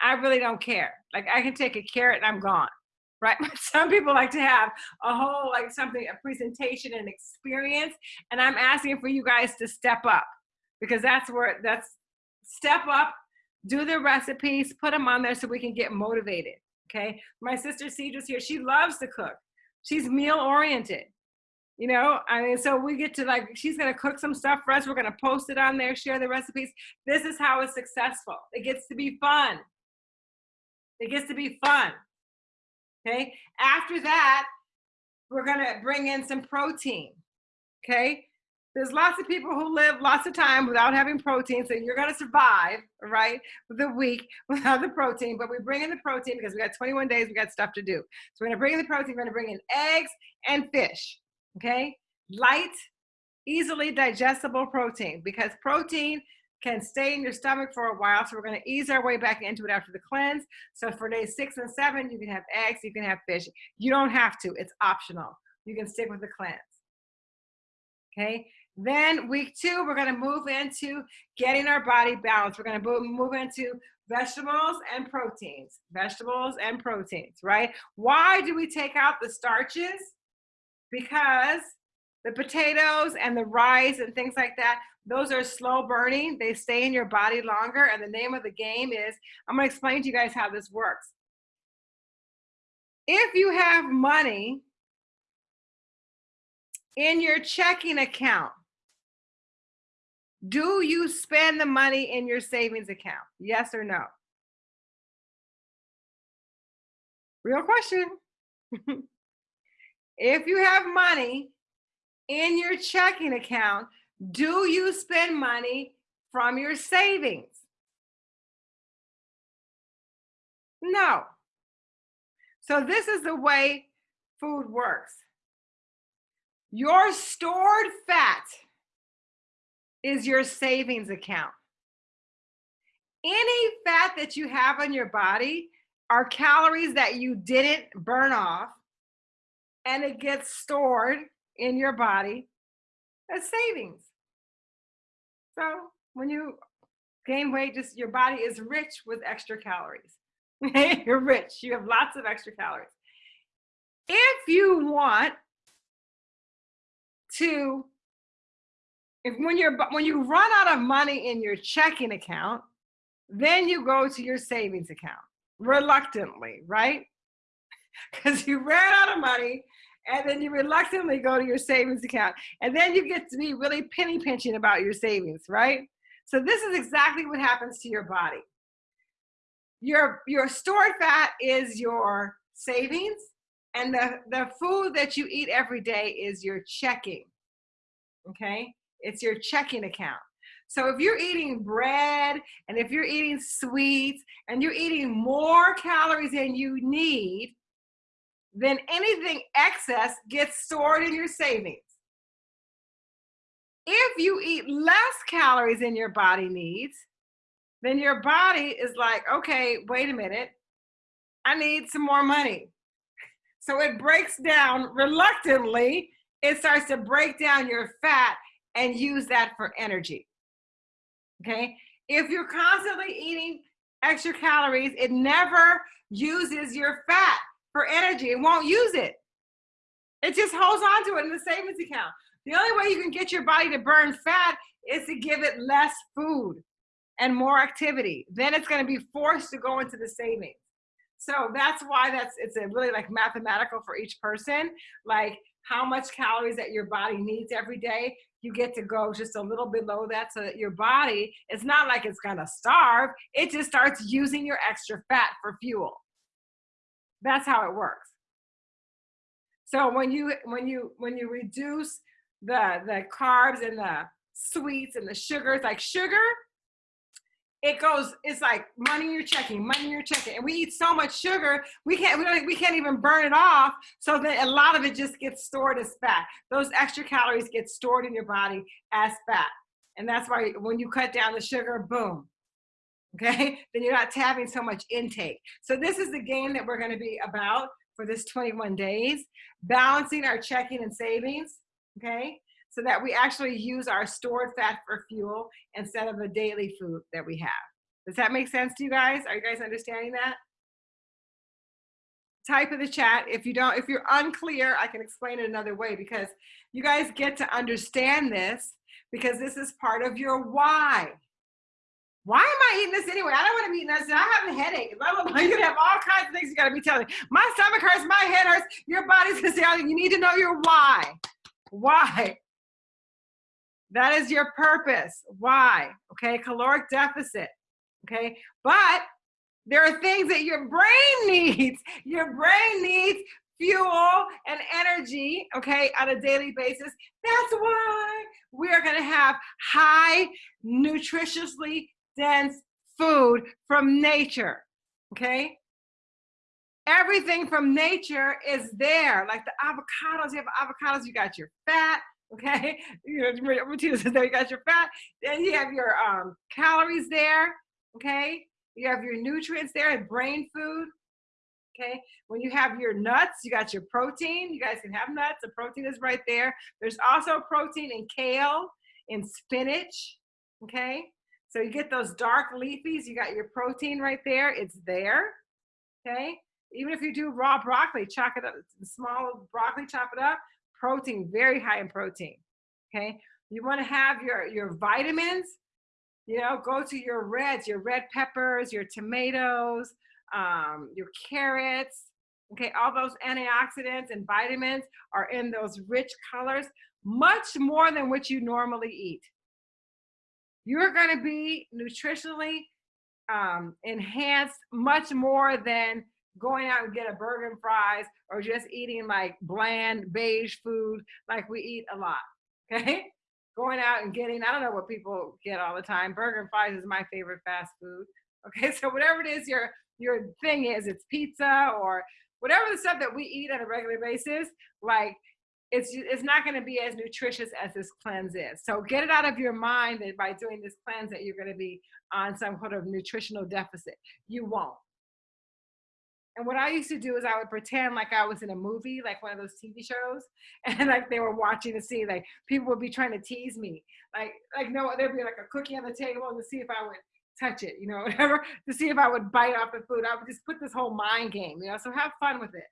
I really don't care. Like I can take a carrot and I'm gone. Right? Some people like to have a whole like something, a presentation and experience. And I'm asking for you guys to step up because that's where that's step up, do the recipes, put them on there so we can get motivated. Okay. My sister Cedra's here. She loves to cook. She's meal oriented. You know, I mean, so we get to like, she's going to cook some stuff for us. We're going to post it on there, share the recipes. This is how it's successful. It gets to be fun. It gets to be fun. Okay. After that, we're to bring in some protein. Okay. There's lots of people who live lots of time without having protein, so you're gonna survive, right, the week without the protein. But we bring in the protein because we got 21 days, we got stuff to do. So we're gonna bring in the protein, we're gonna bring in eggs and fish, okay? Light, easily digestible protein because protein can stay in your stomach for a while. So we're gonna ease our way back into it after the cleanse. So for days six and seven, you can have eggs, you can have fish. You don't have to, it's optional. You can stick with the cleanse. Okay, then week two, we're gonna move into getting our body balanced. We're gonna move into vegetables and proteins, vegetables and proteins, right? Why do we take out the starches? Because the potatoes and the rice and things like that, those are slow burning. They stay in your body longer. And the name of the game is, I'm gonna explain to you guys how this works. If you have money in your checking account, do you spend the money in your savings account? Yes or no? Real question. if you have money in your checking account, do you spend money from your savings? No. So this is the way food works. Your stored fat is your savings account. Any fat that you have on your body are calories that you didn't burn off and it gets stored in your body as savings. So when you gain weight, just your body is rich with extra calories. You're rich, you have lots of extra calories. If you want to if when you're when you run out of money in your checking account, then you go to your savings account reluctantly, right? Because you ran out of money and then you reluctantly go to your savings account and then you get to be really penny pinching about your savings, right? So this is exactly what happens to your body. Your, your stored fat is your savings and the, the food that you eat every day is your checking, okay? It's your checking account. So if you're eating bread and if you're eating sweets and you're eating more calories than you need, then anything excess gets stored in your savings. If you eat less calories than your body needs, then your body is like, okay, wait a minute, I need some more money. So it breaks down reluctantly, it starts to break down your fat and use that for energy. Okay? If you're constantly eating extra calories, it never uses your fat for energy. It won't use it. It just holds on to it in the savings account. The only way you can get your body to burn fat is to give it less food and more activity. Then it's going to be forced to go into the savings. So that's why that's it's a really like mathematical for each person. Like how much calories that your body needs every day you get to go just a little below that so that your body, it's not like it's gonna starve, it just starts using your extra fat for fuel. That's how it works. So when you when you when you reduce the the carbs and the sweets and the sugars, like sugar, it goes it's like money you're checking money you're checking. And we eat so much sugar we can't we, don't, we can't even burn it off. So that a lot of it just gets stored as fat. Those extra calories get stored in your body as fat. And that's why when you cut down the sugar boom okay then you're not having so much intake so this is the game that we're going to be about for this 21 days balancing our checking and savings okay so that we actually use our stored fat for fuel instead of the daily food that we have. Does that make sense to you guys? Are you guys understanding that? Type in the chat. If you don't, if you're unclear, I can explain it another way because you guys get to understand this because this is part of your why. Why am I eating this anyway? I don't want to be eating this. I have a headache. Blah, blah, blah. You can have all kinds of things you got to be telling. My stomach hurts. My head hurts. Your body's going to say, "Oh, you need to know your why. Why? That is your purpose. Why? Okay. Caloric deficit. Okay. But there are things that your brain needs. Your brain needs fuel and energy, okay, on a daily basis. That's why we are going to have high, nutritiously dense food from nature, okay? Everything from nature is there, like the avocados. You have avocados, you got your fat, okay? You know, there, you got your fat. Then you have your um, calories there, okay? You have your nutrients there and brain food, okay? When you have your nuts, you got your protein. You guys can have nuts. The protein is right there. There's also protein in kale, in spinach, okay? So you get those dark leafies, you got your protein right there. It's there, okay? Even if you do raw broccoli, chop it up, small broccoli, chop it up, protein, very high in protein, okay? You wanna have your, your vitamins, you know, go to your reds, your red peppers, your tomatoes, um, your carrots, okay? All those antioxidants and vitamins are in those rich colors, much more than what you normally eat you're going to be nutritionally um, enhanced much more than going out and get a burger and fries or just eating like bland beige food like we eat a lot okay? Going out and getting i don't know what people get all the time burger and fries is my favorite fast food okay? So whatever it is your your thing is it's pizza or whatever the stuff that we eat on a regular basis like it's it's not going to be as nutritious as this cleanse is. So get it out of your mind that by doing this cleanse that you're going to be on some sort of nutritional deficit. You won't. And what I used to do is I would pretend like I was in a movie, like one of those TV shows, and like they were watching to see, like people would be trying to tease me, like like no, there'd be like a cookie on the table to see if I would touch it, you know, whatever, to see if I would bite off the food. I would just put this whole mind game, you know. So have fun with it.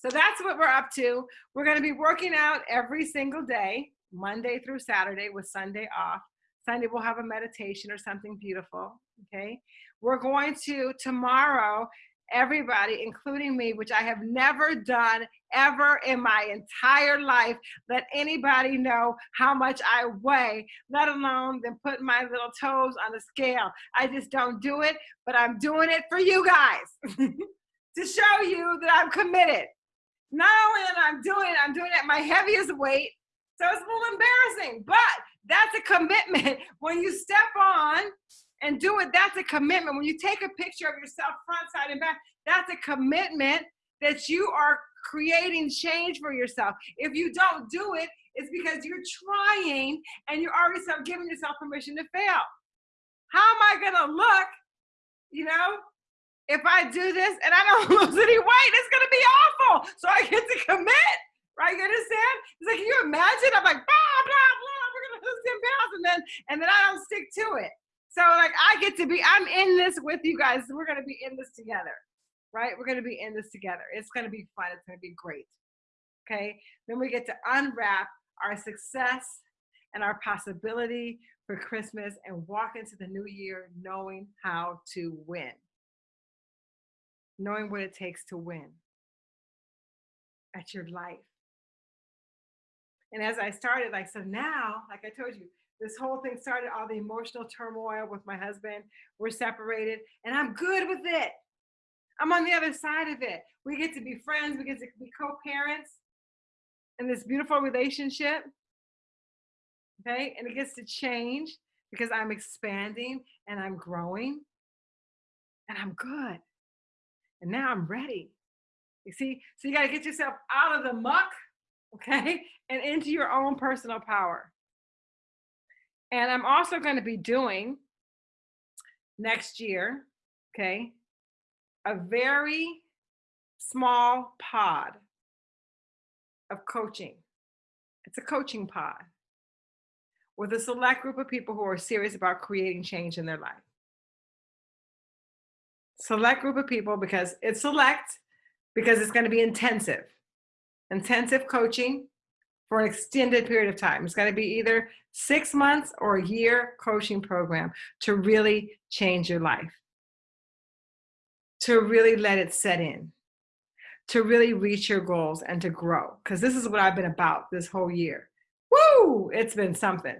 So that's what we're up to. We're going to be working out every single day, Monday through Saturday with Sunday off. Sunday we'll have a meditation or something beautiful, okay? We're going to tomorrow everybody, including me, which I have never done ever in my entire life, let anybody know how much I weigh, let alone then put my little toes on the scale. I just don't do it, but I'm doing it for you guys to show you that I'm committed not only that I'm doing it, I'm doing it at my heaviest weight. So it's a little embarrassing, but that's a commitment. When you step on and do it, that's a commitment. When you take a picture of yourself front, side, and back, that's a commitment that you are creating change for yourself. If you don't do it, it's because you're trying and you're already giving yourself permission to fail. How am I gonna look, you know, if I do this and I don't lose any weight, it's gonna be awful. So I get to commit, right? You understand? It's like, can you imagine? I'm like, blah, blah, blah, we're gonna lose 10 pounds, and then and then I don't stick to it. So like I get to be, I'm in this with you guys. We're gonna be in this together, right? We're gonna be in this together. It's gonna be fun, it's gonna be great. Okay. Then we get to unwrap our success and our possibility for Christmas and walk into the new year knowing how to win knowing what it takes to win at your life. And as I started, like, so now, like I told you, this whole thing started all the emotional turmoil with my husband. We're separated, and I'm good with it. I'm on the other side of it. We get to be friends, we get to be co parents in this beautiful relationship. Okay, and it gets to change because I'm expanding and I'm growing and I'm good. And now I'm ready. You see, so you got to get yourself out of the muck, okay, and into your own personal power. And I'm also going to be doing next year, okay, a very small pod of coaching. It's a coaching pod with a select group of people who are serious about creating change in their life. Select group of people because it's select because it's going to be intensive. Intensive coaching for an extended period of time. It's going to be either six months or a year coaching program to really change your life, to really let it set in, to really reach your goals and to grow. Because this is what I've been about this whole year. Woo! It's been something.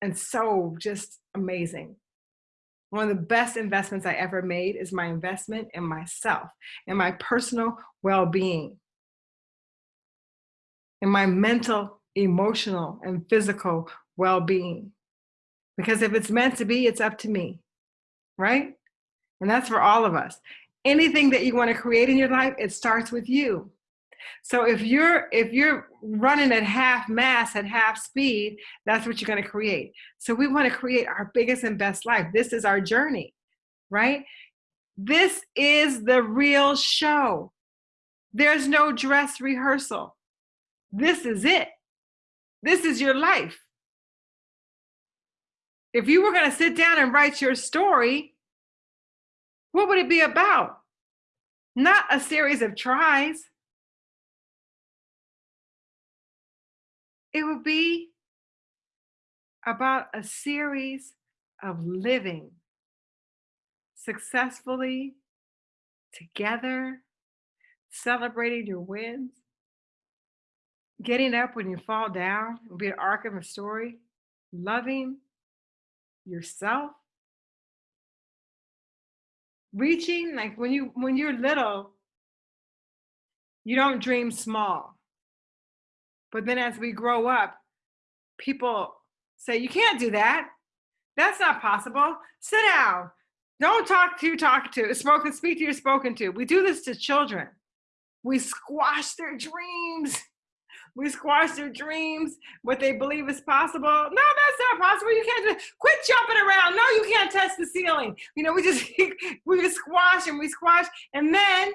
And so just amazing. One of the best investments I ever made is my investment in myself, in my personal well being in my mental, emotional, and physical well being. Because if it's meant to be, it's up to me, right? And that's for all of us. Anything that you want to create in your life, it starts with you. So if you're if you're running at half mass at half speed, that's what you're going to create. So we want to create our biggest and best life. This is our journey, right? This is the real show. There's no dress rehearsal. This is it. This is your life. If you were going to sit down and write your story, what would it be about? Not a series of tries. It would be about a series of living successfully together, celebrating your wins, getting up when you fall down it will be an arc of a story, loving yourself, reaching like when you when you're little, you don't dream small. But then as we grow up, people say, you can't do that. That's not possible. Sit down. Don't talk to talk to, spoken, speak to you spoken to. We do this to children. We squash their dreams. We squash their dreams, what they believe is possible. No, that's not possible. You can't just quit jumping around. No, you can't touch the ceiling. You know, we just we just squash and we squash. And then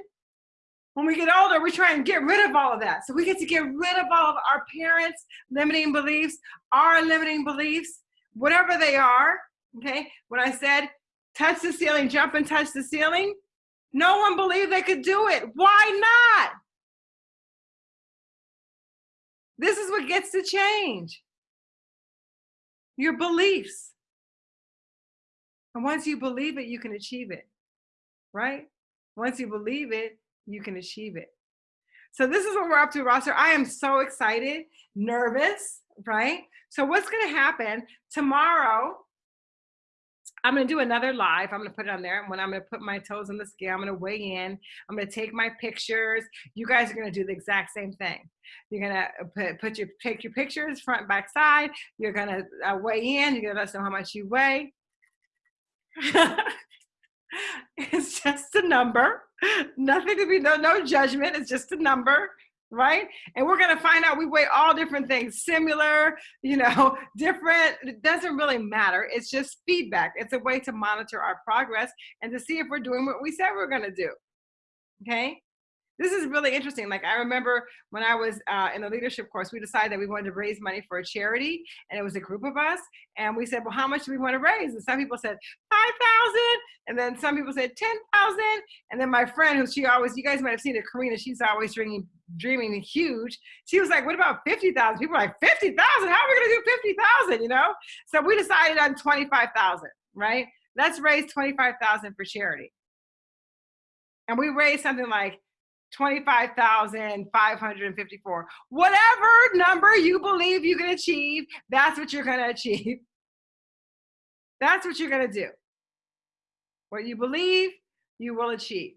when we get older, we try and get rid of all of that. So we get to get rid of all of our parents' limiting beliefs, our limiting beliefs, whatever they are. Okay. When I said touch the ceiling, jump and touch the ceiling, no one believed they could do it. Why not? This is what gets to change your beliefs. And once you believe it, you can achieve it, right? Once you believe it, you can achieve it. So this is what we're up to, roster. I am so excited, nervous, right? So what's going to happen tomorrow? I'm going to do another live. I'm going to put it on there. And when I'm to put my toes on the scale, I'm going to weigh in. I'm to take my pictures. You guys are going to do the exact same thing. You're going to put, put your, take your pictures front, back, side. You're going to uh, weigh in. You're to let us know how much you weigh. it's just a number. Nothing to be, no, no judgment. It's just a number right? And we're going to find out we weigh all different things, similar, you know, different. It doesn't really matter. It's just feedback. It's a way to monitor our progress and to see if we're doing what we said we're going to do. Okay? This is really interesting. Like I remember when I was uh, in the leadership course, we decided that we wanted to raise money for a charity, and it was a group of us. And we said, "Well, how much do we want to raise?" And some people said five thousand, and then some people said ten thousand. And then my friend, who she always, you guys might have seen it, Karina. She's always dreaming, dreaming huge. She was like, "What about fifty thousand? People are like fifty thousand? How are we to do fifty thousand? You know? So we decided on twenty-five thousand. Right? Let's raise twenty-five thousand for charity. And we raised something like 25,554. Whatever number you believe you can achieve, that's what you're going to achieve. That's what you're going to do. What you believe, you will achieve.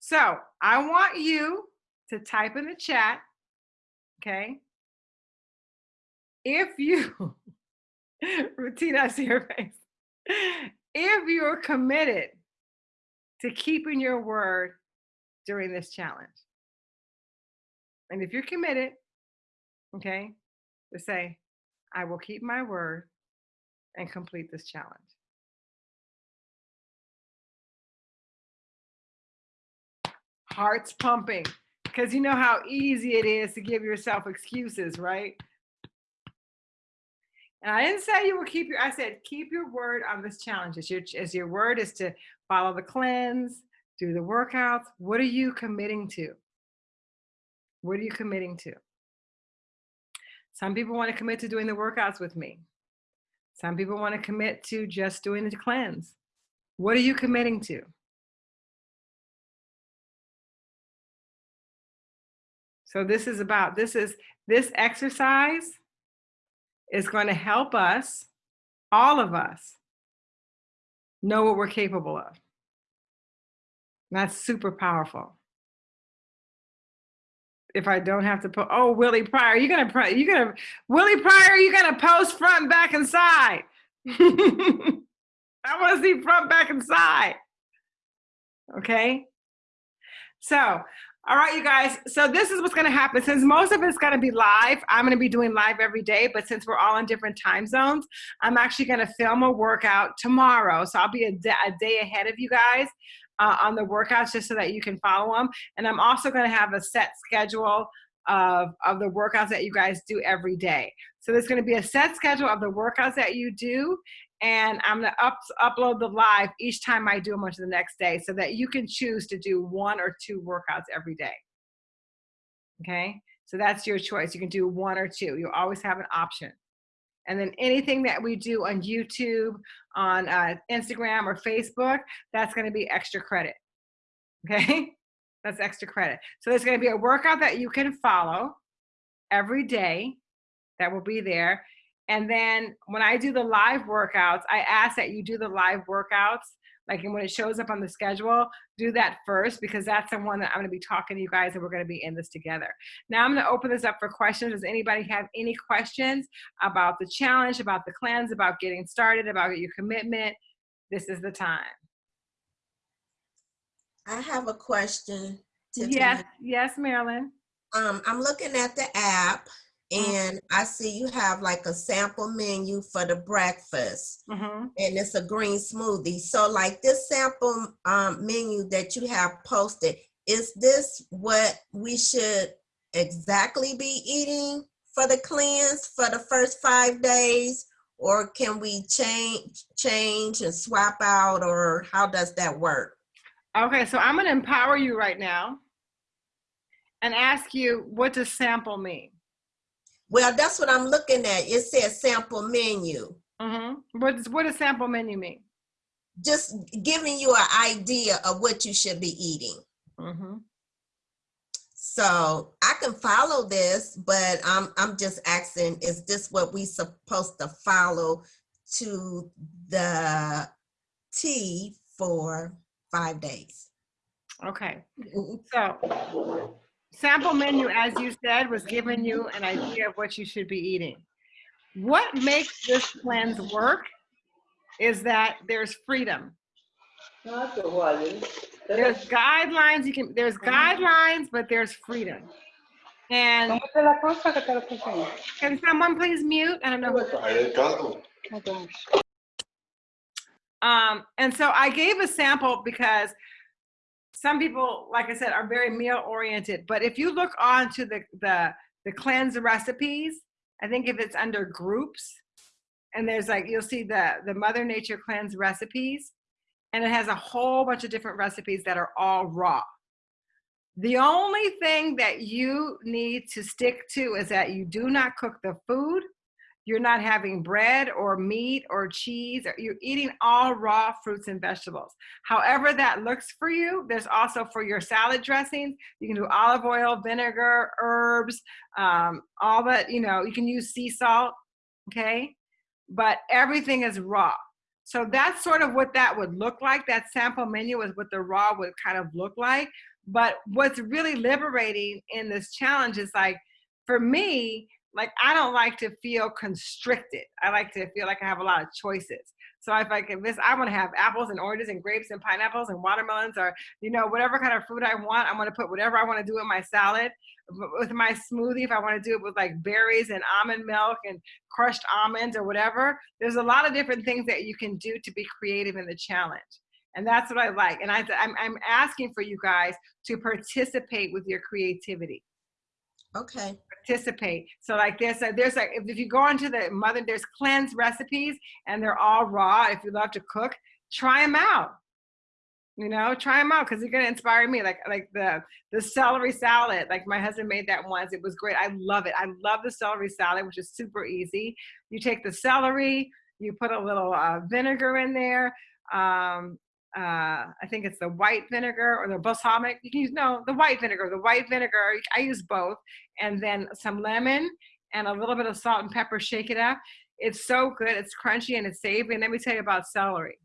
So I want you to type in the chat, okay? If you, routine, I see your face. If you're committed to keeping your word during this challenge. And if you're committed, okay, to say, I will keep my word and complete this challenge. Hearts pumping. Because you know how easy it is to give yourself excuses, right? And I didn't say you will keep your, I said, keep your word on this challenge. As your, as your word is to follow the cleanse, do the workouts. What are you committing to? What are you committing to? Some people want to commit to doing the workouts with me. Some people want to commit to just doing the cleanse. What are you committing to? So this is about, this is, this exercise is going to help us, all of us, know what we're capable of. That's super powerful. If I don't have to put, oh, Willie Pryor, you're gonna, you're gonna, Willie Pryor, you're gonna post front, back, and side. I want to see front, back, and side. Okay. So, all right, you guys. So this is what's going to happen. Since most of it's going to be live, I'm going to be doing live every day. But since we're all in different time zones, I'm actually going to film a workout tomorrow. So I'll be a, a day ahead of you guys uh, on the workouts just so that you can follow them. And I'm also going to have a set schedule of, of the workouts that you guys do every day. So there's going to be a set schedule of the workouts that you do. And I'm going to up, upload the live each time I do them onto the next day so that you can choose to do one or two workouts every day. Okay, so that's your choice. You can do one or two. You always have an option. And then anything that we do on YouTube, on uh, Instagram or Facebook, that's going to be extra credit. Okay, that's extra credit. So there's going to be a workout that you can follow every day that will be there. And then when I do the live workouts, I ask that you do the live workouts, like and when it shows up on the schedule, do that first because that's the one that I'm gonna be talking to you guys and we're gonna be in this together. Now I'm gonna open this up for questions. Does anybody have any questions about the challenge, about the cleanse, about getting started, about your commitment? This is the time. I have a question. Tiffany. Yes, yes, Marilyn. Um, I'm looking at the app. And I see you have like a sample menu for the breakfast hmm and it's a green smoothie. So like this sample um, menu that you have posted, is this what we should exactly be eating for the cleanse for the first five days? Or can we change, change and swap out or how does that work? Okay, so I'm gonna empower you right now and ask you, what does sample mean? Well, that's what I'm looking at. It says sample menu. Mm-hmm. What does, what does sample menu mean? Just giving you an idea of what you should be eating. Mm-hmm. So I can follow this, but I'm I'm just asking, is this what we supposed to follow to the T for five days? Okay, so sample menu, as you said, was giving you an idea of what you should be eating. What makes this cleanse work is that there's freedom. There's guidelines, you can, there's guidelines, but there's freedom. And Tómate la cosa que te lo puse. can someone please mute? I don't know. who- el Um, and so I gave a sample because some people, like I said, are very meal oriented. But if you look on to the, the, the cleanse recipes, I think if it's under groups, and there's like, you'll see the, the Mother Nature cleanse recipes, and it has a whole bunch of different recipes that are all raw. The only thing that you need to stick to is that you do not cook the food you're not having bread or meat or cheese or you're eating all raw fruits and vegetables. However that looks for you there's also for your salad dressings. You can do olive oil vinegar herbs um, all that you know you can use sea salt okay? But everything is raw. So that's sort of what that would look like that sample menu is what the raw would kind of look like. But what's really liberating in this challenge is like for me like I don't like to feel constricted. I like to feel like I have a lot of choices. So if I can, this I want to have apples and oranges and grapes and pineapples and watermelons or you know whatever kind of fruit I want. I want to put whatever I want to do in my salad. With my smoothie, if I want to do it with like berries and almond milk and crushed almonds or whatever, there's a lot of different things that you can do to be creative in the challenge. And that's what I like. And I, I'm, I'm asking for you guys to participate with your creativity Okay. Participate. So like there's a, there's like if, you go onto the mother there's cleanse recipes and they're all raw. If you love to cook, try them out. You know, try them out because they're gonna inspire me. Like like the the celery salad. Like my husband made that once. It was great. I love it. I love the celery salad, which is super easy. You take the celery, you put a little uh, vinegar in there. Um, uh, I think it's the white vinegar or the balsamic. You can use no the white vinegar. The white vinegar. I use both, and then some lemon and a little bit of salt and pepper. Shake it up. It's so good. It's crunchy and it's savory. And let me tell you about celery.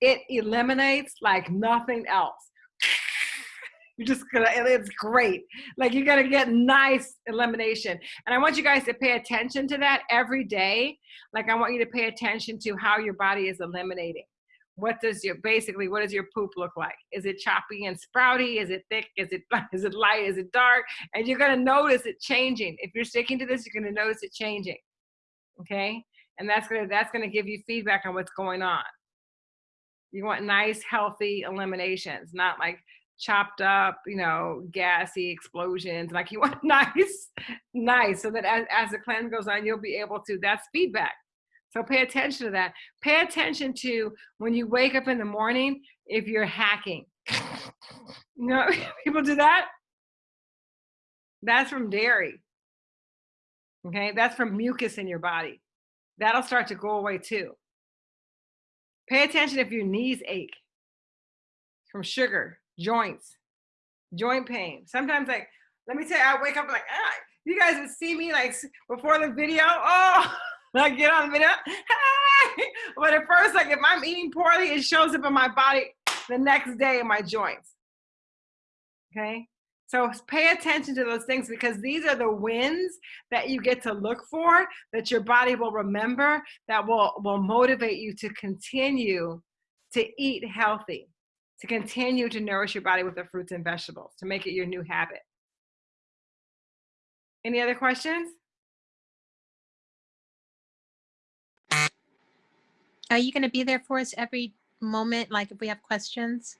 It eliminates like nothing else. You're just gonna. It's great. Like you're gonna get nice elimination. And I want you guys to pay attention to that every day. Like I want you to pay attention to how your body is eliminating what does your basically what does your poop look like? Is it choppy and sprouty? Is it thick? Is it is it light? Is it dark? And you're going to notice it changing. If you're sticking to this you're going to notice it changing okay? And that's going to that's going to give you feedback on what's going on. You want nice healthy eliminations not like chopped up you know gassy explosions. Like you want nice nice so that as, as the cleanse goes on you'll be able to that's feedback so pay attention to that. Pay attention to when you wake up in the morning, if you're hacking. You know, people do that. That's from dairy. Okay, that's from mucus in your body. That'll start to go away too. Pay attention if your knees ache from sugar, joints, joint pain. Sometimes, like, let me tell you, I wake up like, ah, you guys would see me like before the video. Oh, I get on the video. But at first, like if I'm eating poorly, it shows up in my body the next day in my joints. Okay. So pay attention to those things because these are the wins that you get to look for, that your body will remember, that will, will motivate you to continue to eat healthy, to continue to nourish your body with the fruits and vegetables, to make it your new habit. Any other questions? Are you going to be there for us every moment? Like if we have questions,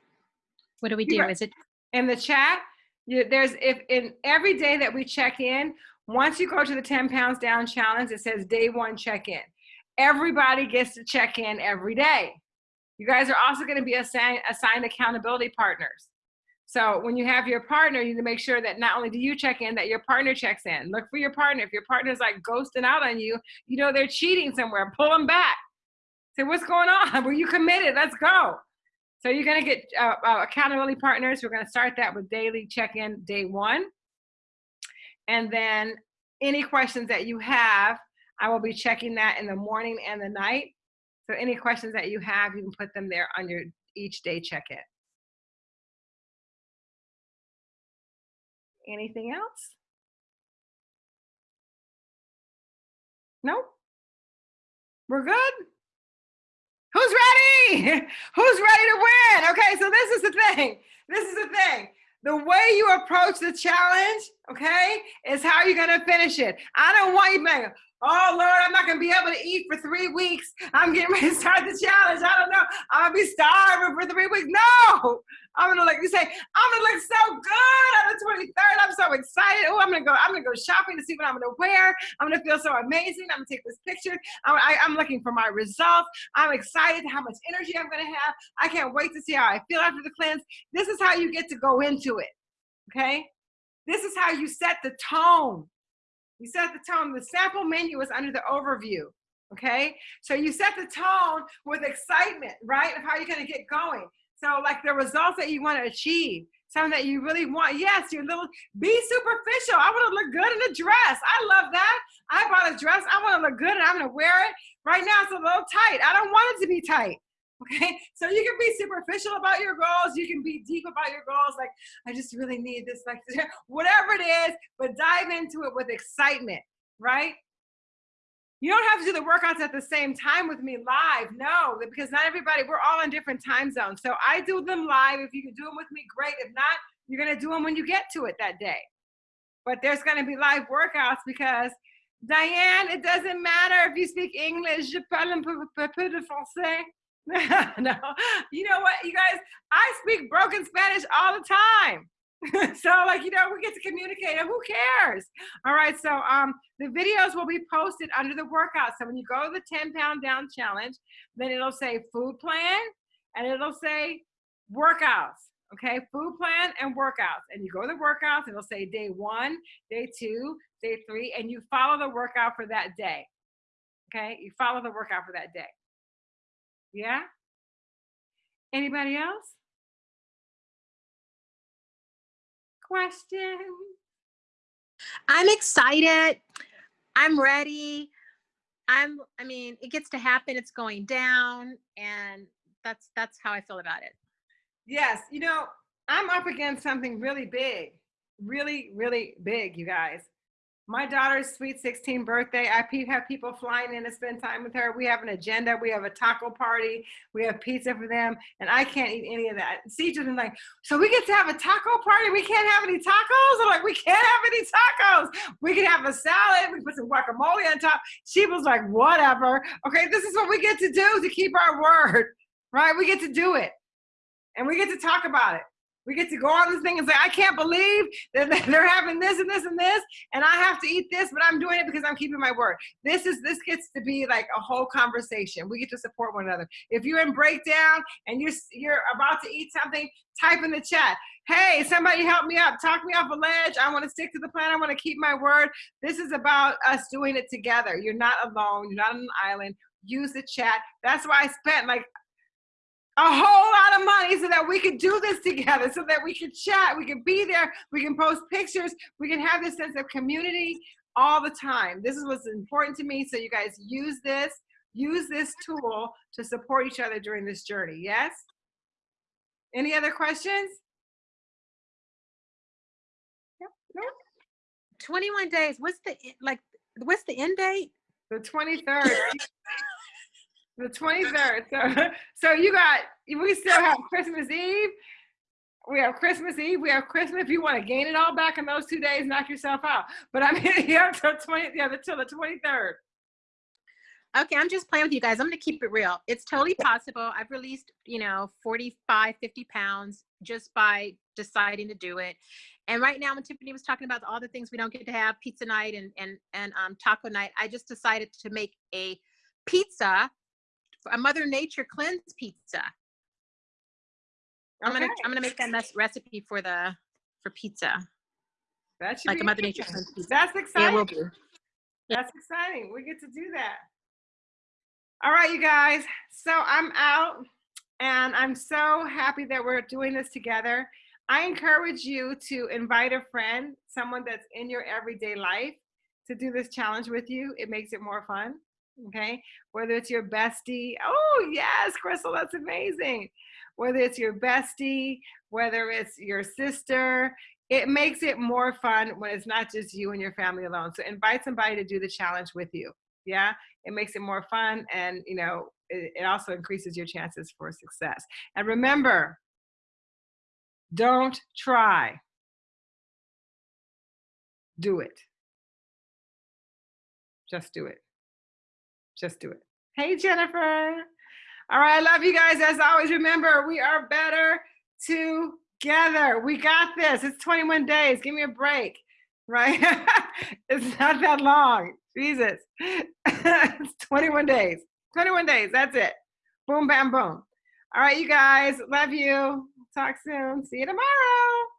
what do we do? Is it in the chat you, there's if in every day that we check in once you go to the 10 pounds down challenge it says day one check in. Everybody gets to check in every day. You guys are also going to be assigned, assigned accountability partners. So when you have your partner you need to make sure that not only do you check in that your partner checks in. Look for your partner. If your partner's like ghosting out on you you know they're cheating somewhere. Pull them back say what's going on were you committed let's go so you're going to get uh, uh, accountability partners. We're going to start that with daily check-in day one. And then any questions that you have, I will be checking that in the morning and the night. So any questions that you have, you can put them there on your each day check-in. Anything else? Nope. We're good? Who's ready? Who's ready to win? Okay, so this is the thing. This is the thing. The way you approach the challenge, okay, is how you're gonna finish it. I don't want you to oh Lord, I'm not gonna be able to eat for three weeks. I'm getting ready to start the challenge. I don't know. I'll be starving for three weeks. No, I'm gonna like you say, I'm gonna look so good on the 23rd. I'm so excited. Oh, I'm gonna go. I'm gonna go shopping to see what I'm gonna wear. I'm gonna feel so amazing. I'm gonna take this picture. I'm, I, I'm looking for my results. I'm excited how much energy I'm gonna have. I can't wait to see how I feel after the cleanse. This is how you get to go into it. Okay, this is how you set the tone. You set the tone. The sample menu is under the overview. Okay, so you set the tone with excitement, right, of how you're gonna get going. So like the results that you want to achieve, something that you really want. Yes, your little, be superficial. I want to look good in a dress. I love that. I bought a dress. I want to look good and I'm going to wear it. Right now it's a little tight. I don't want it to be tight. Okay, so you can be superficial about your goals. You can be deep about your goals. Like, I just really need this, like, whatever it is, but dive into it with excitement, right? You don't have to do the workouts at the same time with me live. No, because not everybody, we're all in different time zones. So I do them live. If you can do them with me, great. If not, you're going to do them when you get to it that day. But there's going to be live workouts because, Diane, it doesn't matter if you speak English. Je parle un peu, de français. no, you know what, you guys, I speak broken Spanish all the time. so like, you know, we get to communicate and who cares? All right. So um, the videos will be posted under the workout. So when you go to the 10 pound down challenge, then it'll say food plan and it'll say workouts. Okay. Food plan and workouts. And you go to the workouts, and it'll say day one, day two, day three, and you follow the workout for that day. Okay. You follow the workout for that day. Yeah. Anybody else? Question? I'm excited. I'm ready. I'm, I mean, it gets to happen. It's going down. And that's, that's how I feel about it. Yes. You know, I'm up against something really big, really, really big, you guys. My daughter's sweet 16 birthday. I have people flying in to spend time with her. We have an agenda. We have a taco party. We have pizza for them, and I can't eat any of that. Siege was like, so we get to have a taco party. We can't have any tacos. I'm like, we can't have any tacos. We can have a salad. We put some guacamole on top. She was like, whatever. Okay, this is what we get to do to keep our word, right? We get to do it, and we get to talk about it. We get to go on this thing and say, I can't believe that they're having this and this and this, and I have to eat this, but I'm doing it because I'm keeping my word. This is this gets to be like a whole conversation. We get to support one another. If you're in breakdown and you're you're about to eat something, type in the chat. Hey, somebody help me up. Talk me off a ledge. I want to stick to the plan. I want to keep my word. This is about us doing it together. You're not alone. You're not on an island. Use the chat. That's why I spent like a whole lot of money so that we could do this together, so that we could chat, we could be there, we can post pictures, we can have this sense of community all the time. This is what's important to me. So you guys use this, use this tool to support each other during this journey. Yes? Any other questions? Yep. No? 21 days. What's the, like, what's the end date? The 23rd. the 23rd. So, so you got, we still have Christmas Eve. We have Christmas Eve. We have Christmas. If you want to gain it all back in those two days, knock yourself out. But I'm here till 20, yeah, till the 23rd. Okay, I'm just playing with you guys. I'm going to keep it real. It's totally possible. I've released, you know, 45, 50 pounds just by deciding to do it. And right now, when Tiffany was talking about all the things we don't get to have, pizza night and and and um, taco night, I just decided to make a pizza, a Mother Nature cleanse pizza. I'm gonna I'm gonna make that recipe for the for pizza, That should like be a Mother Nature cleanse pizza. That's Yeah, exciting. it will be. That's exciting. We get to do that. All right, you guys. So I'm out and I'm so happy that we're doing this together. I encourage you to invite a friend, someone that's in your everyday life, to do this challenge with you. It makes it more fun. Okay. Whether it's your bestie. Oh, yes, Crystal, that's amazing. Whether it's your bestie, whether it's your sister, it makes it more fun when it's not just you and your family alone. So invite somebody to do the challenge with you. Yeah, it makes it more fun, and you know, it, it also increases your chances for success. And remember, don't try. Do it. Just do it. Just do it. Hey, Jennifer. All right, I love you guys. As always, remember, we are better together. We got this. It's 21 days. Give me a break, right? it's not that long. Jesus. it's 21 days. 21 days. That's it. Boom, bam, boom. All right, you guys. Love you. Talk soon. See you tomorrow.